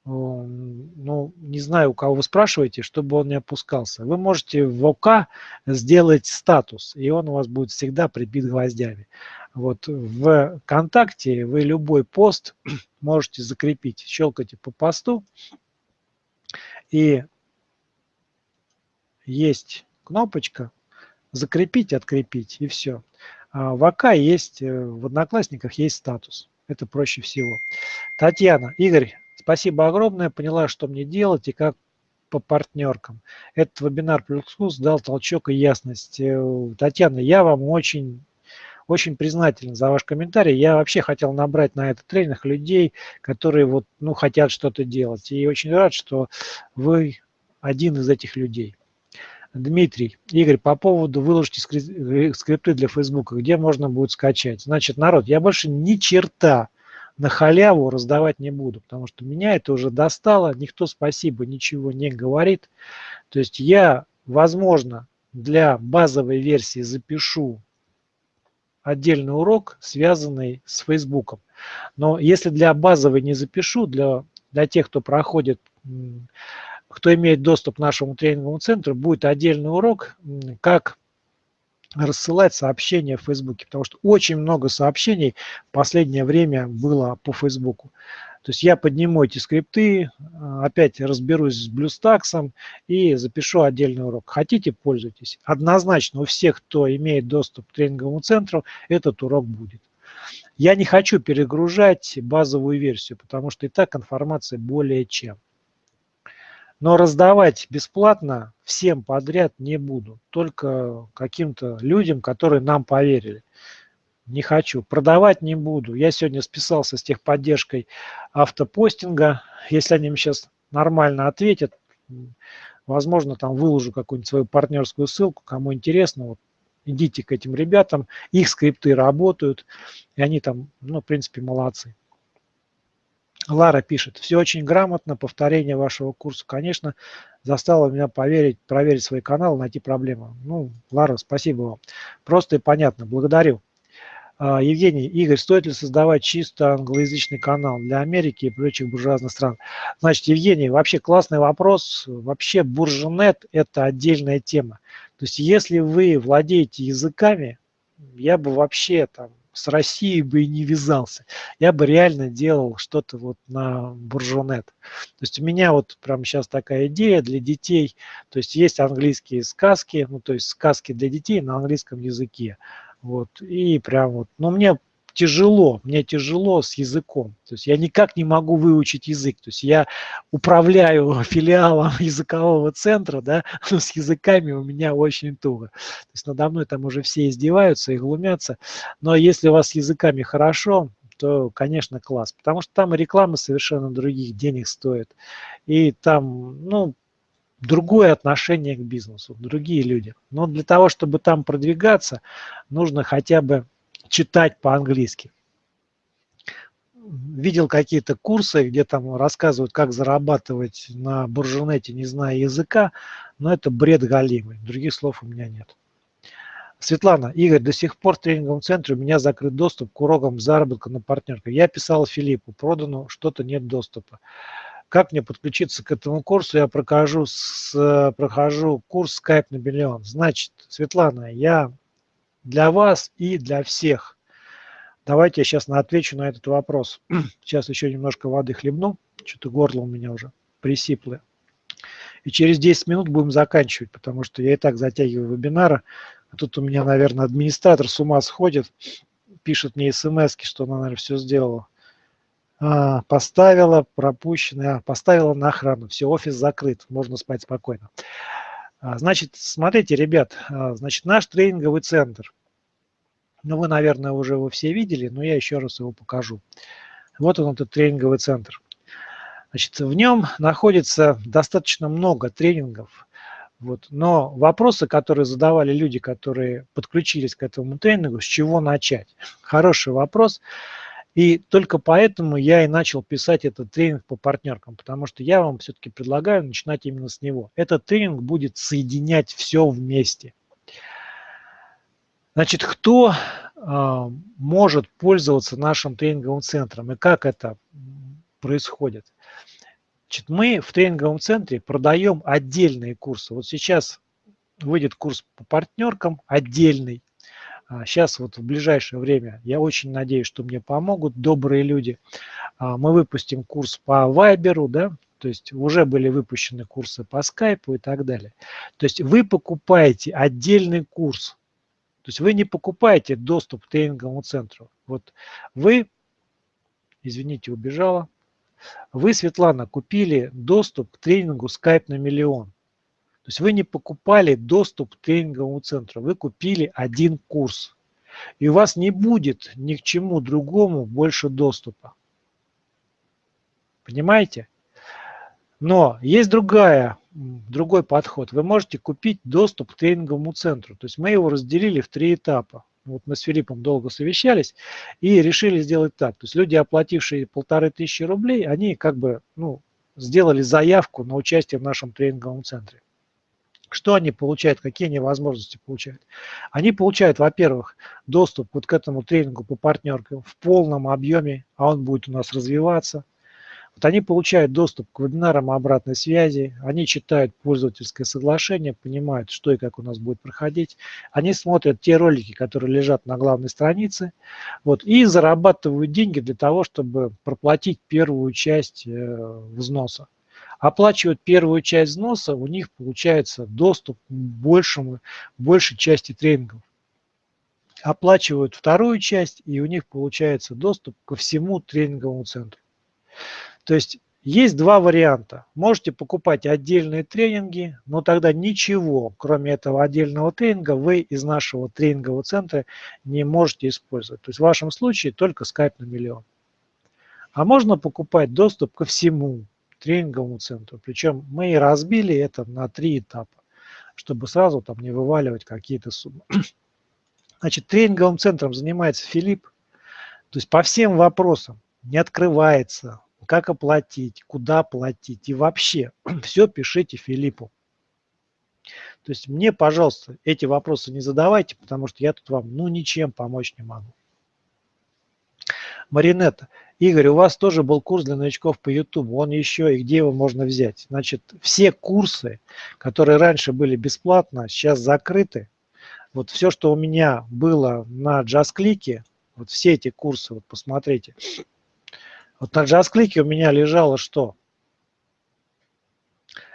Ну, не знаю, у кого вы спрашиваете, чтобы он не опускался. Вы можете в ОК сделать статус, и он у вас будет всегда прибит гвоздями. Вот в ВКонтакте вы любой пост можете закрепить. Щелкайте по посту, и есть кнопочка «Закрепить», «Открепить» и все. А в АК есть, э, в Одноклассниках есть статус. Это проще всего. Татьяна, Игорь, спасибо огромное. Поняла, что мне делать и как по партнеркам. Этот вебинар плюс дал толчок и ясность. Татьяна, я вам очень очень признателен за ваш комментарий. Я вообще хотел набрать на этот тренинг людей, которые вот, ну, хотят что-то делать. И очень рад, что вы один из этих людей. Дмитрий, Игорь, по поводу выложите э, скрипты для Фейсбука, где можно будет скачать. Значит, народ, я больше ни черта на халяву раздавать не буду, потому что меня это уже достало, никто спасибо ничего не говорит. То есть я, возможно, для базовой версии запишу отдельный урок, связанный с Фейсбуком. Но если для базовой не запишу, для, для тех, кто проходит кто имеет доступ к нашему тренинговому центру, будет отдельный урок, как рассылать сообщения в Фейсбуке, потому что очень много сообщений в последнее время было по Фейсбуку. То есть я подниму эти скрипты, опять разберусь с BlueStacks и запишу отдельный урок. Хотите, пользуйтесь. Однозначно у всех, кто имеет доступ к тренинговому центру, этот урок будет. Я не хочу перегружать базовую версию, потому что и так информация более чем. Но раздавать бесплатно всем подряд не буду, только каким-то людям, которые нам поверили. Не хочу. Продавать не буду. Я сегодня списался с техподдержкой автопостинга. Если они мне сейчас нормально ответят, возможно, там выложу какую-нибудь свою партнерскую ссылку, кому интересно, вот идите к этим ребятам, их скрипты работают, и они там, ну, в принципе, молодцы. Лара пишет, все очень грамотно, повторение вашего курса, конечно, заставило меня поверить, проверить свой канал, найти проблему. Ну, Лара, спасибо вам. Просто и понятно, благодарю. А, Евгений, Игорь, стоит ли создавать чисто англоязычный канал для Америки и прочих буржуазных стран? Значит, Евгений, вообще классный вопрос. Вообще буржунет – это отдельная тема. То есть если вы владеете языками, я бы вообще там с Россией бы и не вязался. Я бы реально делал что-то вот на буржунет. То есть у меня вот прямо сейчас такая идея для детей. То есть есть английские сказки, ну то есть сказки для детей на английском языке. Вот, и прям вот, но мне тяжело, мне тяжело с языком. То есть я никак не могу выучить язык. То есть я управляю филиалом языкового центра, да, но с языками у меня очень туго. То есть надо мной там уже все издеваются и глумятся. Но если у вас с языками хорошо, то, конечно, класс. Потому что там реклама совершенно других денег стоит. И там, ну, другое отношение к бизнесу, другие люди. Но для того, чтобы там продвигаться, нужно хотя бы читать по-английски. Видел какие-то курсы, где там рассказывают, как зарабатывать на буржунете, не зная языка, но это бред галимый, других слов у меня нет. Светлана, Игорь, до сих пор в тренинговом центре у меня закрыт доступ к урокам заработка на партнерках. Я писал Филиппу, продано, что-то нет доступа. Как мне подключиться к этому курсу? Я прохожу, с, прохожу курс Skype на миллион. Значит, Светлана, я для вас и для всех. Давайте я сейчас отвечу на этот вопрос. Сейчас еще немножко воды хлебну. Что-то горло у меня уже присиплое. И через 10 минут будем заканчивать, потому что я и так затягиваю вебинары. А тут у меня, наверное, администратор с ума сходит, пишет мне смс что она, наверное, все сделала. А, поставила, пропущенная, поставила на охрану. Все, офис закрыт, можно спать спокойно. А, значит, смотрите, ребят, а, значит, наш тренинговый центр ну, вы, наверное, уже его все видели, но я еще раз его покажу. Вот он, этот тренинговый центр. Значит, в нем находится достаточно много тренингов. Вот. Но вопросы, которые задавали люди, которые подключились к этому тренингу, с чего начать? Хороший вопрос. И только поэтому я и начал писать этот тренинг по партнеркам, потому что я вам все-таки предлагаю начинать именно с него. Этот тренинг будет соединять все вместе. Значит, кто э, может пользоваться нашим тренинговым центром и как это происходит? Значит, мы в тренинговом центре продаем отдельные курсы. Вот сейчас выйдет курс по партнеркам отдельный. Сейчас вот в ближайшее время, я очень надеюсь, что мне помогут добрые люди. А, мы выпустим курс по Вайберу, да, то есть уже были выпущены курсы по скайпу и так далее. То есть вы покупаете отдельный курс то есть вы не покупаете доступ к тренинговому центру. Вот вы, извините, убежала, вы, Светлана, купили доступ к тренингу Skype на миллион. То есть вы не покупали доступ к тренинговому центру, вы купили один курс. И у вас не будет ни к чему другому больше доступа. Понимаете? Но есть другая другой подход. Вы можете купить доступ к тренинговому центру. То есть мы его разделили в три этапа. Вот мы с Филиппом долго совещались и решили сделать так. То есть люди, оплатившие полторы тысячи рублей, они как бы ну, сделали заявку на участие в нашем тренинговом центре. Что они получают, какие они возможности получают? Они получают, во-первых, доступ вот к этому тренингу по партнеркам в полном объеме, а он будет у нас развиваться – вот они получают доступ к вебинарам обратной связи, они читают пользовательское соглашение, понимают, что и как у нас будет проходить. Они смотрят те ролики, которые лежат на главной странице, вот, и зарабатывают деньги для того, чтобы проплатить первую часть э, взноса. Оплачивают первую часть взноса, у них получается доступ к большему, большей части тренингов оплачивают вторую часть, и у них получается доступ ко всему тренинговому центру. То есть есть два варианта. Можете покупать отдельные тренинги, но тогда ничего, кроме этого отдельного тренинга, вы из нашего тренингового центра не можете использовать. То есть в вашем случае только Skype на миллион. А можно покупать доступ ко всему тренинговому центру. Причем мы и разбили это на три этапа, чтобы сразу там не вываливать какие-то суммы. Значит, тренинговым центром занимается Филипп. То есть по всем вопросам не открывается, как оплатить, куда платить и вообще все пишите Филиппу. То есть мне, пожалуйста, эти вопросы не задавайте, потому что я тут вам ну ничем помочь не могу. Маринетта, Игорь, у вас тоже был курс для новичков по YouTube, он еще и где его можно взять? Значит, все курсы, которые раньше были бесплатно, сейчас закрыты. Вот все, что у меня было на JustClick, вот все эти курсы, вот посмотрите, вот на JustClick у меня лежало что?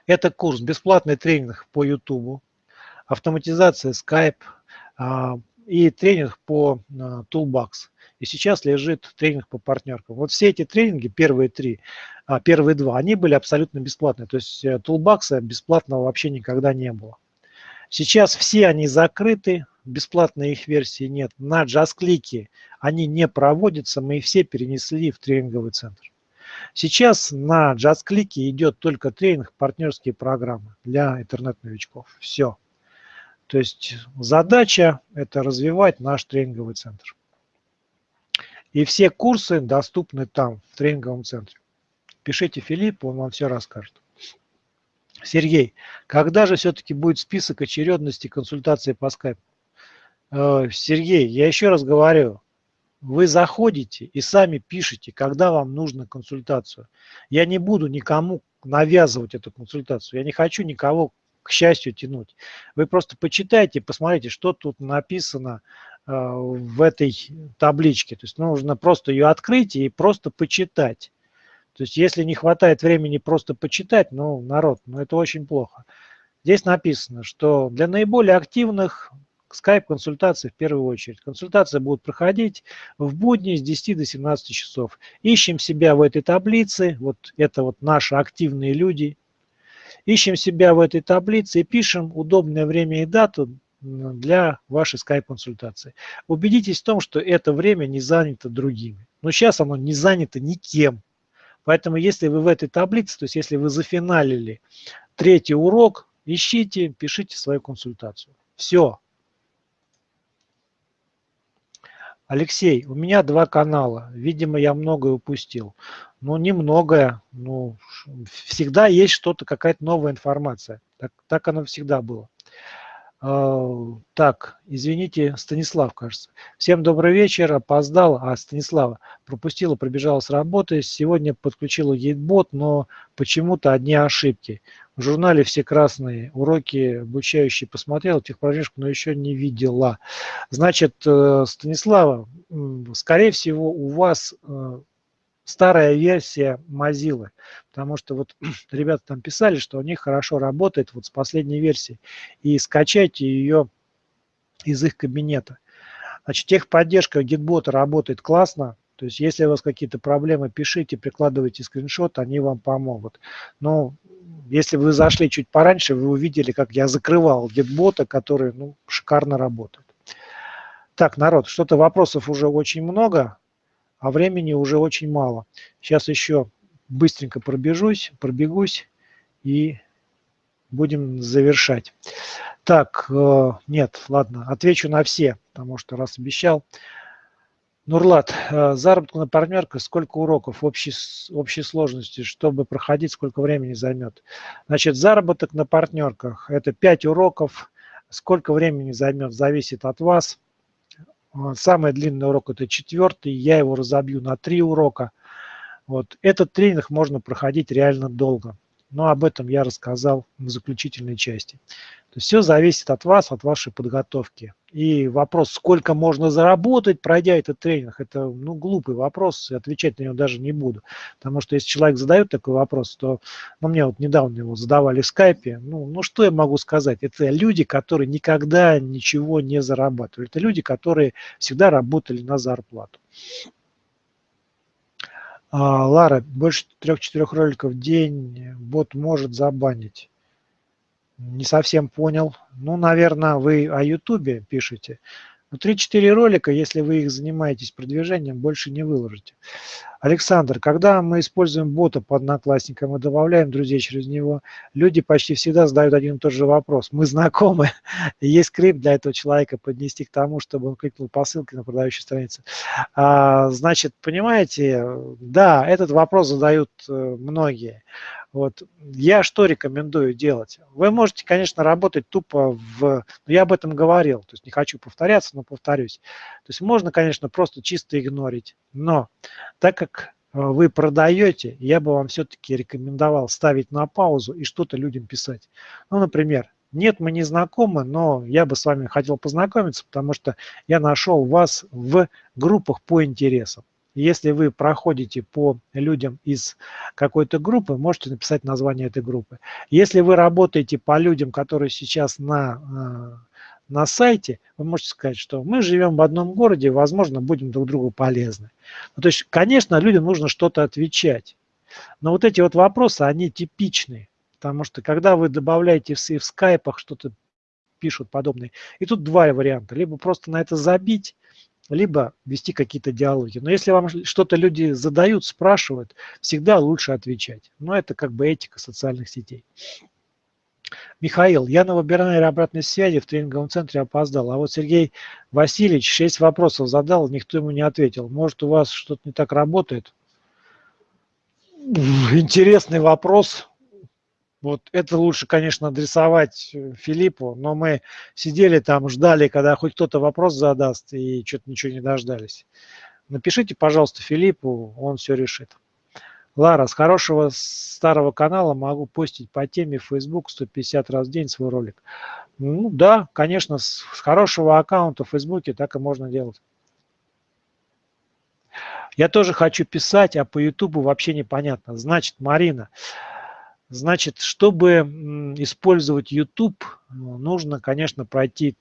Это курс бесплатный тренинг по YouTube, автоматизация Skype а, и тренинг по а, Toolbox. И сейчас лежит тренинг по партнеркам. Вот все эти тренинги, первые три, а, первые два, они были абсолютно бесплатные. То есть э, Toolbox бесплатного вообще никогда не было. Сейчас все они закрыты, бесплатной их версии нет. На JustClick они не проводятся, мы их все перенесли в тренинговый центр. Сейчас на JustClick идет только тренинг партнерские программы для интернет-новичков. Все. То есть задача – это развивать наш тренинговый центр. И все курсы доступны там, в тренинговом центре. Пишите Филиппу, он вам все расскажет. Сергей, когда же все-таки будет список очередности консультации по скайпу? Э, Сергей, я еще раз говорю, вы заходите и сами пишите, когда вам нужна консультацию. Я не буду никому навязывать эту консультацию. Я не хочу никого к счастью тянуть. Вы просто почитайте, посмотрите, что тут написано в этой табличке. То есть нужно просто ее открыть и просто почитать. То есть если не хватает времени просто почитать, ну, народ, ну это очень плохо. Здесь написано, что для наиболее активных скайп-консультации в первую очередь. Консультации будут проходить в будни с 10 до 17 часов. Ищем себя в этой таблице, вот это вот наши активные люди. Ищем себя в этой таблице и пишем удобное время и дату для вашей скайп-консультации. Убедитесь в том, что это время не занято другими. Но сейчас оно не занято никем. Поэтому если вы в этой таблице, то есть если вы зафиналили третий урок, ищите, пишите свою консультацию. Все. Алексей, у меня два канала. Видимо, я многое упустил. Ну, немногое. Ну, всегда есть что-то, какая-то новая информация. Так, так оно всегда было. Uh, так, извините, Станислав, кажется. Всем добрый вечер, опоздал, а Станислава пропустила, пробежала с работы. Сегодня подключила гейтбот, но почему-то одни ошибки. В журнале все красные уроки обучающие посмотрел, техпробежку, но еще не видела. Значит, э, Станислава, скорее всего, у вас э, старая версия Mozilla, потому что вот ребята там писали, что у них хорошо работает вот с последней версии, и скачайте ее из их кабинета. Значит, техподдержка гитбота работает классно, то есть если у вас какие-то проблемы, пишите, прикладывайте скриншот, они вам помогут. Но если вы зашли чуть пораньше, вы увидели, как я закрывал гитбота, который ну, шикарно работает. Так, народ, что-то вопросов уже очень много, а времени уже очень мало. Сейчас еще быстренько пробежусь, пробегусь и будем завершать. Так, э, нет, ладно, отвечу на все, потому что раз обещал. Нурлат, э, заработку на партнерках сколько уроков общей, общей сложности, чтобы проходить, сколько времени займет? Значит, заработок на партнерках – это 5 уроков. Сколько времени займет, зависит от вас. Самый длинный урок – это четвертый, я его разобью на 3 урока – вот. Этот тренинг можно проходить реально долго, но об этом я рассказал в заключительной части. То есть все зависит от вас, от вашей подготовки. И вопрос, сколько можно заработать, пройдя этот тренинг, это ну, глупый вопрос, отвечать на него даже не буду. Потому что если человек задает такой вопрос, то ну, мне вот недавно его задавали в скайпе, ну, ну что я могу сказать? Это люди, которые никогда ничего не зарабатывали. Это люди, которые всегда работали на зарплату. А, Лара, больше трех-четырех роликов в день бот может забанить. Не совсем понял. Ну, наверное, вы о Ютубе пишете. Но ну, 3-4 ролика, если вы их занимаетесь продвижением, больше не выложите. Александр, когда мы используем бота по одноклассникам и добавляем друзей через него, люди почти всегда задают один и тот же вопрос. Мы знакомы, есть скрипт для этого человека поднести к тому, чтобы он кликнул по ссылке на продающей странице. А, значит, понимаете, да, этот вопрос задают э, многие. Вот. Я что рекомендую делать? Вы можете, конечно, работать тупо в... Ну, я об этом говорил, то есть не хочу повторяться, но повторюсь. То есть можно, конечно, просто чисто игнорить, но так как э, вы продаете, я бы вам все-таки рекомендовал ставить на паузу и что-то людям писать. Ну, например, нет, мы не знакомы, но я бы с вами хотел познакомиться, потому что я нашел вас в группах по интересам. Если вы проходите по людям из какой-то группы, можете написать название этой группы. Если вы работаете по людям, которые сейчас на, э, на сайте, вы можете сказать, что мы живем в одном городе, возможно, будем друг другу полезны. Ну, то есть, конечно, людям нужно что-то отвечать. Но вот эти вот вопросы, они типичные. Потому что когда вы добавляете в, в скайпах что-то пишут подобные, и тут два варианта. Либо просто на это забить, либо вести какие-то диалоги. Но если вам что-то люди задают, спрашивают, всегда лучше отвечать. Но это как бы этика социальных сетей. Михаил, я на вебинаре обратной связи в тренинговом центре опоздал, а вот Сергей Васильевич шесть вопросов задал, никто ему не ответил. Может, у вас что-то не так работает? Интересный вопрос. Вот это лучше, конечно, адресовать э, Филиппу, но мы сидели там, ждали, когда хоть кто-то вопрос задаст, и что-то ничего не дождались. Напишите, пожалуйста, Филиппу, он все решит. Лара, с хорошего старого канала могу постить по теме Facebook 150 раз в день свой ролик. Ну да, конечно, с хорошего аккаунта в Facebook так и можно делать. Я тоже хочу писать, а по YouTube вообще непонятно. Значит, Марина, Значит, чтобы использовать YouTube, ну, нужно, конечно, пройти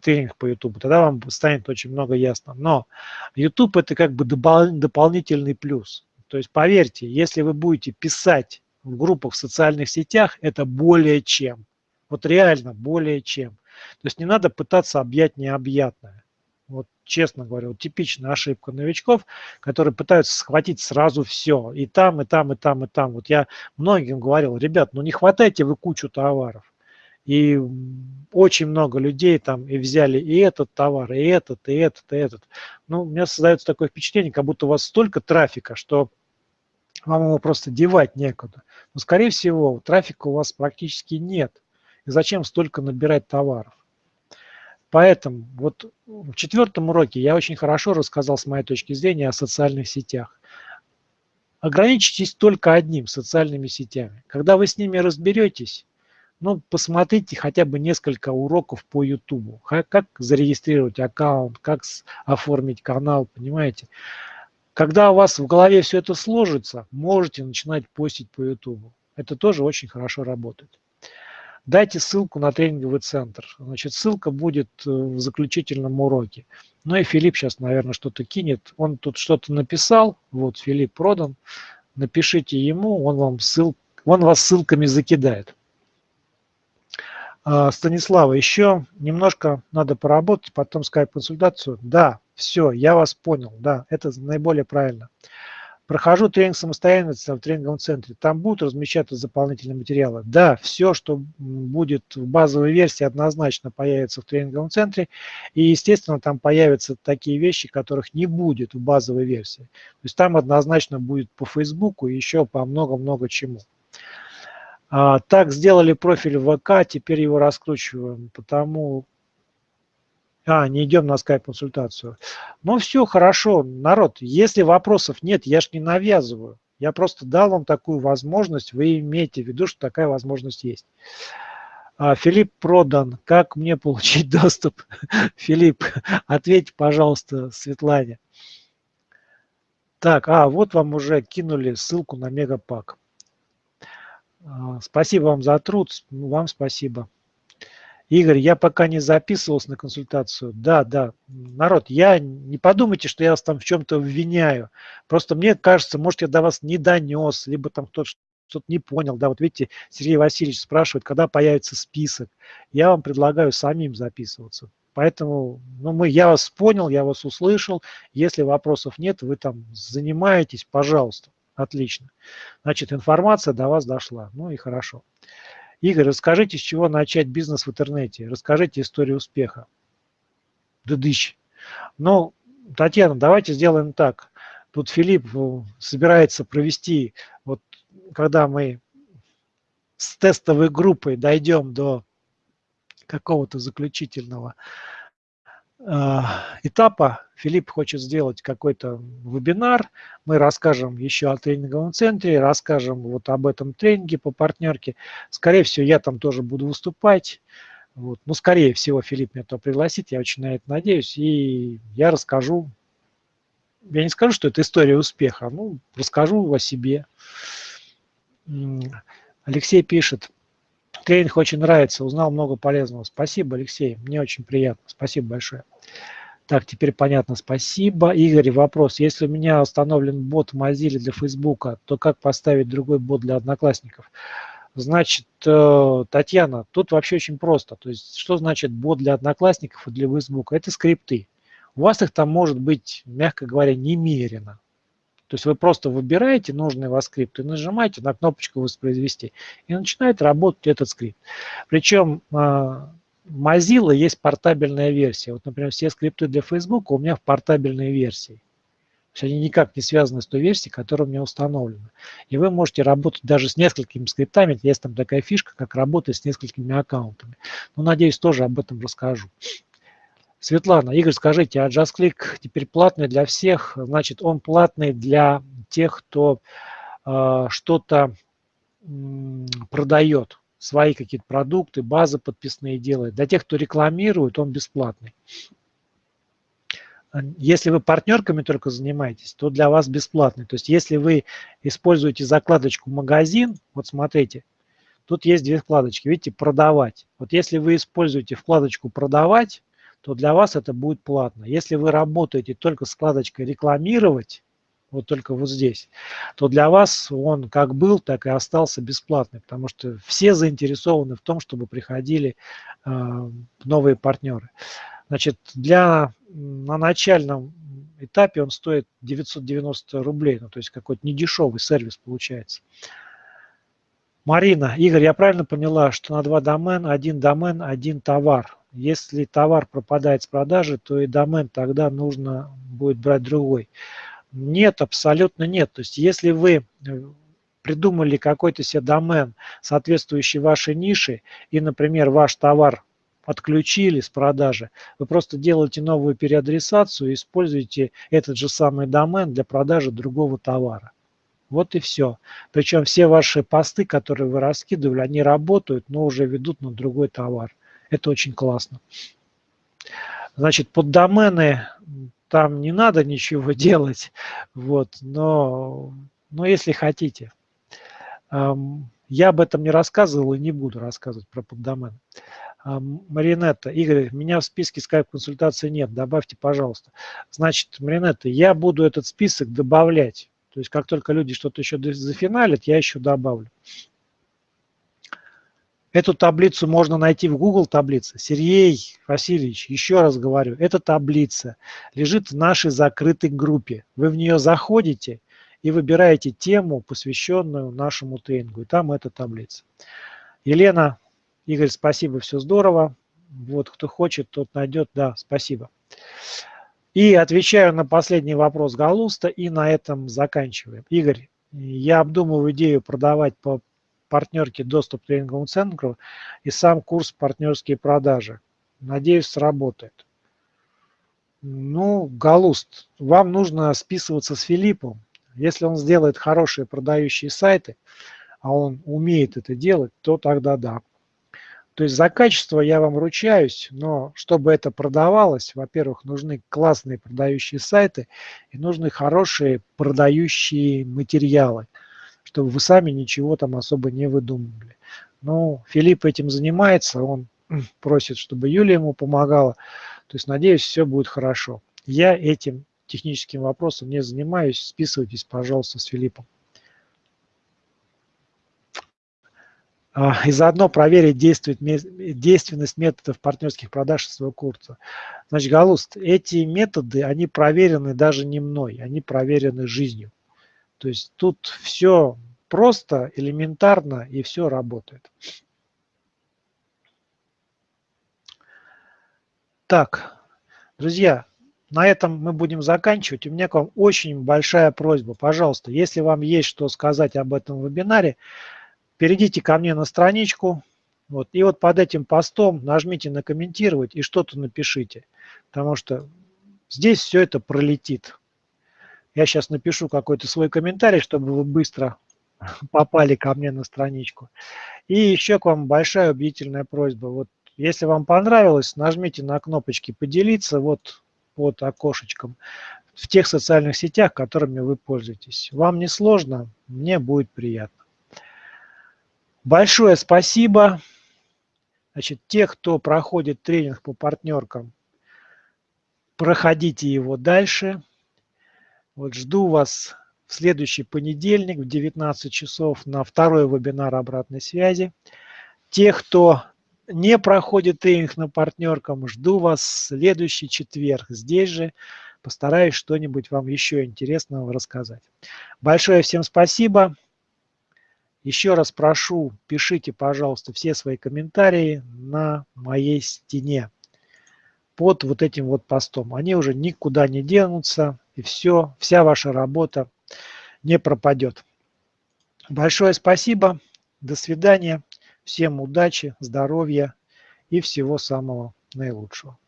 тренинг по YouTube. Тогда вам станет очень много ясно. Но YouTube это как бы дополнительный плюс. То есть поверьте, если вы будете писать в группах в социальных сетях, это более чем. Вот реально более чем. То есть не надо пытаться объять необъятное. Вот честно говоря, вот типичная ошибка новичков, которые пытаются схватить сразу все. И там, и там, и там, и там. Вот я многим говорил, ребят, ну не хватайте вы кучу товаров. И очень много людей там и взяли и этот товар, и этот, и этот, и этот. Ну, у меня создается такое впечатление, как будто у вас столько трафика, что вам его просто девать некуда. Но, скорее всего, трафика у вас практически нет. И зачем столько набирать товаров? Поэтому вот в четвертом уроке я очень хорошо рассказал с моей точки зрения о социальных сетях. Ограничьтесь только одним – социальными сетями. Когда вы с ними разберетесь, ну, посмотрите хотя бы несколько уроков по YouTube. Как зарегистрировать аккаунт, как оформить канал, понимаете? Когда у вас в голове все это сложится, можете начинать постить по YouTube. Это тоже очень хорошо работает дайте ссылку на тренинговый центр. Значит, ссылка будет э, в заключительном уроке. Ну и Филипп сейчас, наверное, что-то кинет. Он тут что-то написал. Вот, Филипп продан. Напишите ему, он вам ссыл, он вас ссылками закидает. А, Станислава, еще немножко надо поработать, потом скайп-консультацию. Да, все, я вас понял, да, это наиболее правильно. Прохожу тренинг самостоятельности в тренинговом центре. Там будут размещаться дополнительные материалы. Да, все, что будет в базовой версии, однозначно появится в тренинговом центре. И, естественно, там появятся такие вещи, которых не будет в базовой версии. То есть там однозначно будет по Фейсбуку и еще по много-много чему. А, так, сделали профиль в ВК, теперь его раскручиваем, потому а, не идем на скайп-консультацию. Ну все, хорошо, народ, если вопросов нет, я ж не навязываю. Я просто дал вам такую возможность, вы имеете в виду, что такая возможность есть. А, Филипп продан. Как мне получить доступ? Филипп, ответьте, пожалуйста, Светлане. Так, а, вот вам уже кинули ссылку на Мегапак. А, спасибо вам за труд, вам спасибо. Игорь, я пока не записывался на консультацию. Да, да. Народ, я не подумайте, что я вас там в чем-то обвиняю. Просто мне кажется, может, я до вас не донес, либо там кто-то что-то не понял. Да, вот видите, Сергей Васильевич спрашивает, когда появится список. Я вам предлагаю самим записываться. Поэтому ну, мы, я вас понял, я вас услышал. Если вопросов нет, вы там занимаетесь, пожалуйста. Отлично. Значит, информация до вас дошла. Ну и хорошо. Игорь, расскажите, с чего начать бизнес в интернете. Расскажите историю успеха. Дыдыщ. Ну, Татьяна, давайте сделаем так. Тут Филипп э, собирается провести, вот когда мы с тестовой группой дойдем до какого-то заключительного этапа Филипп хочет сделать какой-то вебинар. Мы расскажем еще о тренинговом центре, расскажем вот об этом тренинге по партнерке. Скорее всего, я там тоже буду выступать. Вот. Ну, скорее всего, Филипп меня то пригласит, я очень на это надеюсь. И я расскажу, я не скажу, что это история успеха, ну, расскажу о себе. Алексей пишет, тренинг очень нравится, узнал много полезного. Спасибо, Алексей, мне очень приятно. Спасибо большое. Так, теперь понятно, спасибо. Игорь, вопрос. Если у меня установлен бот в Mozilla для Фейсбука, то как поставить другой бот для одноклассников? Значит, э, Татьяна, тут вообще очень просто. То есть, что значит бот для одноклассников и для Фейсбука? Это скрипты. У вас их там может быть, мягко говоря, немерено. То есть вы просто выбираете нужный вас скрипт и нажимаете на кнопочку «Воспроизвести», и начинает работать этот скрипт. Причем э, Mozilla есть портабельная версия. Вот, например, все скрипты для Facebook у меня в портабельной версии. То есть они никак не связаны с той версией, которая у меня установлена. И вы можете работать даже с несколькими скриптами. Есть там такая фишка, как работать с несколькими аккаунтами. Ну, надеюсь, тоже об этом расскажу. Светлана, Игорь, скажите, а JustClick теперь платный для всех? Значит, он платный для тех, кто э, что-то э, продает свои какие-то продукты, базы подписные делает. Для тех, кто рекламирует, он бесплатный. Если вы партнерками только занимаетесь, то для вас бесплатный. То есть если вы используете закладочку «Магазин», вот смотрите, тут есть две вкладочки, видите, «Продавать». Вот если вы используете вкладочку «Продавать», то для вас это будет платно. Если вы работаете только с вкладочкой «Рекламировать», вот только вот здесь, то для вас он как был, так и остался бесплатный, потому что все заинтересованы в том, чтобы приходили э, новые партнеры. Значит, для, на начальном этапе он стоит 990 рублей, ну, то есть какой-то недешевый сервис получается. Марина, Игорь, я правильно поняла, что на два домена, один домен, один товар. Если товар пропадает с продажи, то и домен тогда нужно будет брать другой. Нет, абсолютно нет. То есть если вы э, придумали какой-то себе домен, соответствующий вашей нише, и, например, ваш товар отключили с продажи, вы просто делаете новую переадресацию и используете этот же самый домен для продажи другого товара. Вот и все. Причем все ваши посты, которые вы раскидывали, они работают, но уже ведут на другой товар. Это очень классно. Значит, под домены там не надо ничего делать, вот, но, но если хотите. Я об этом не рассказывал и не буду рассказывать про поддомен. Маринетта, Игорь, меня в списке скайп-консультации нет, добавьте, пожалуйста. Значит, Маринетта, я буду этот список добавлять. То есть, как только люди что-то еще зафиналят, я еще добавлю. Эту таблицу можно найти в Google таблице. Сергей Васильевич, еще раз говорю, эта таблица лежит в нашей закрытой группе. Вы в нее заходите и выбираете тему, посвященную нашему тренингу. И там эта таблица. Елена, Игорь, спасибо, все здорово. Вот кто хочет, тот найдет. Да, спасибо. И отвечаю на последний вопрос Галуста, и на этом заканчиваем. Игорь, я обдумываю идею продавать по партнерке доступ к тренинговому центру и сам курс партнерские продажи. Надеюсь, сработает. Ну, Галуст, вам нужно списываться с Филиппом. Если он сделает хорошие продающие сайты, а он умеет это делать, то тогда да. То есть за качество я вам ручаюсь, но чтобы это продавалось, во-первых, нужны классные продающие сайты и нужны хорошие продающие материалы, чтобы вы сами ничего там особо не выдумывали. Ну, Филипп этим занимается, он просит, чтобы Юлия ему помогала. То есть, надеюсь, все будет хорошо. Я этим техническим вопросом не занимаюсь. Списывайтесь, пожалуйста, с Филиппом. А, и заодно проверить действенность методов партнерских продаж своего курса. Значит, Галуст, эти методы, они проверены даже не мной, они проверены жизнью. То есть тут все просто, элементарно и все работает. Так, друзья, на этом мы будем заканчивать. У меня к вам очень большая просьба. Пожалуйста, если вам есть что сказать об этом вебинаре, перейдите ко мне на страничку, вот, и вот под этим постом нажмите на комментировать и что-то напишите, потому что здесь все это пролетит. Я сейчас напишу какой-то свой комментарий, чтобы вы быстро попали ко мне на страничку. И еще к вам большая убедительная просьба. Вот если вам понравилось, нажмите на кнопочки «Поделиться» вот под окошечком в тех социальных сетях, которыми вы пользуетесь. Вам не сложно, мне будет приятно. Большое спасибо. Значит, те, кто проходит тренинг по партнеркам, проходите его дальше. Вот жду вас в следующий понедельник в 19 часов на второй вебинар обратной связи. Те, кто не проходит тренинг на партнеркам, жду вас в следующий четверг здесь же. Постараюсь что-нибудь вам еще интересного рассказать. Большое всем спасибо. Еще раз прошу, пишите, пожалуйста, все свои комментарии на моей стене под вот этим вот постом. Они уже никуда не денутся, и все, вся ваша работа не пропадет. Большое спасибо, до свидания, всем удачи, здоровья и всего самого наилучшего.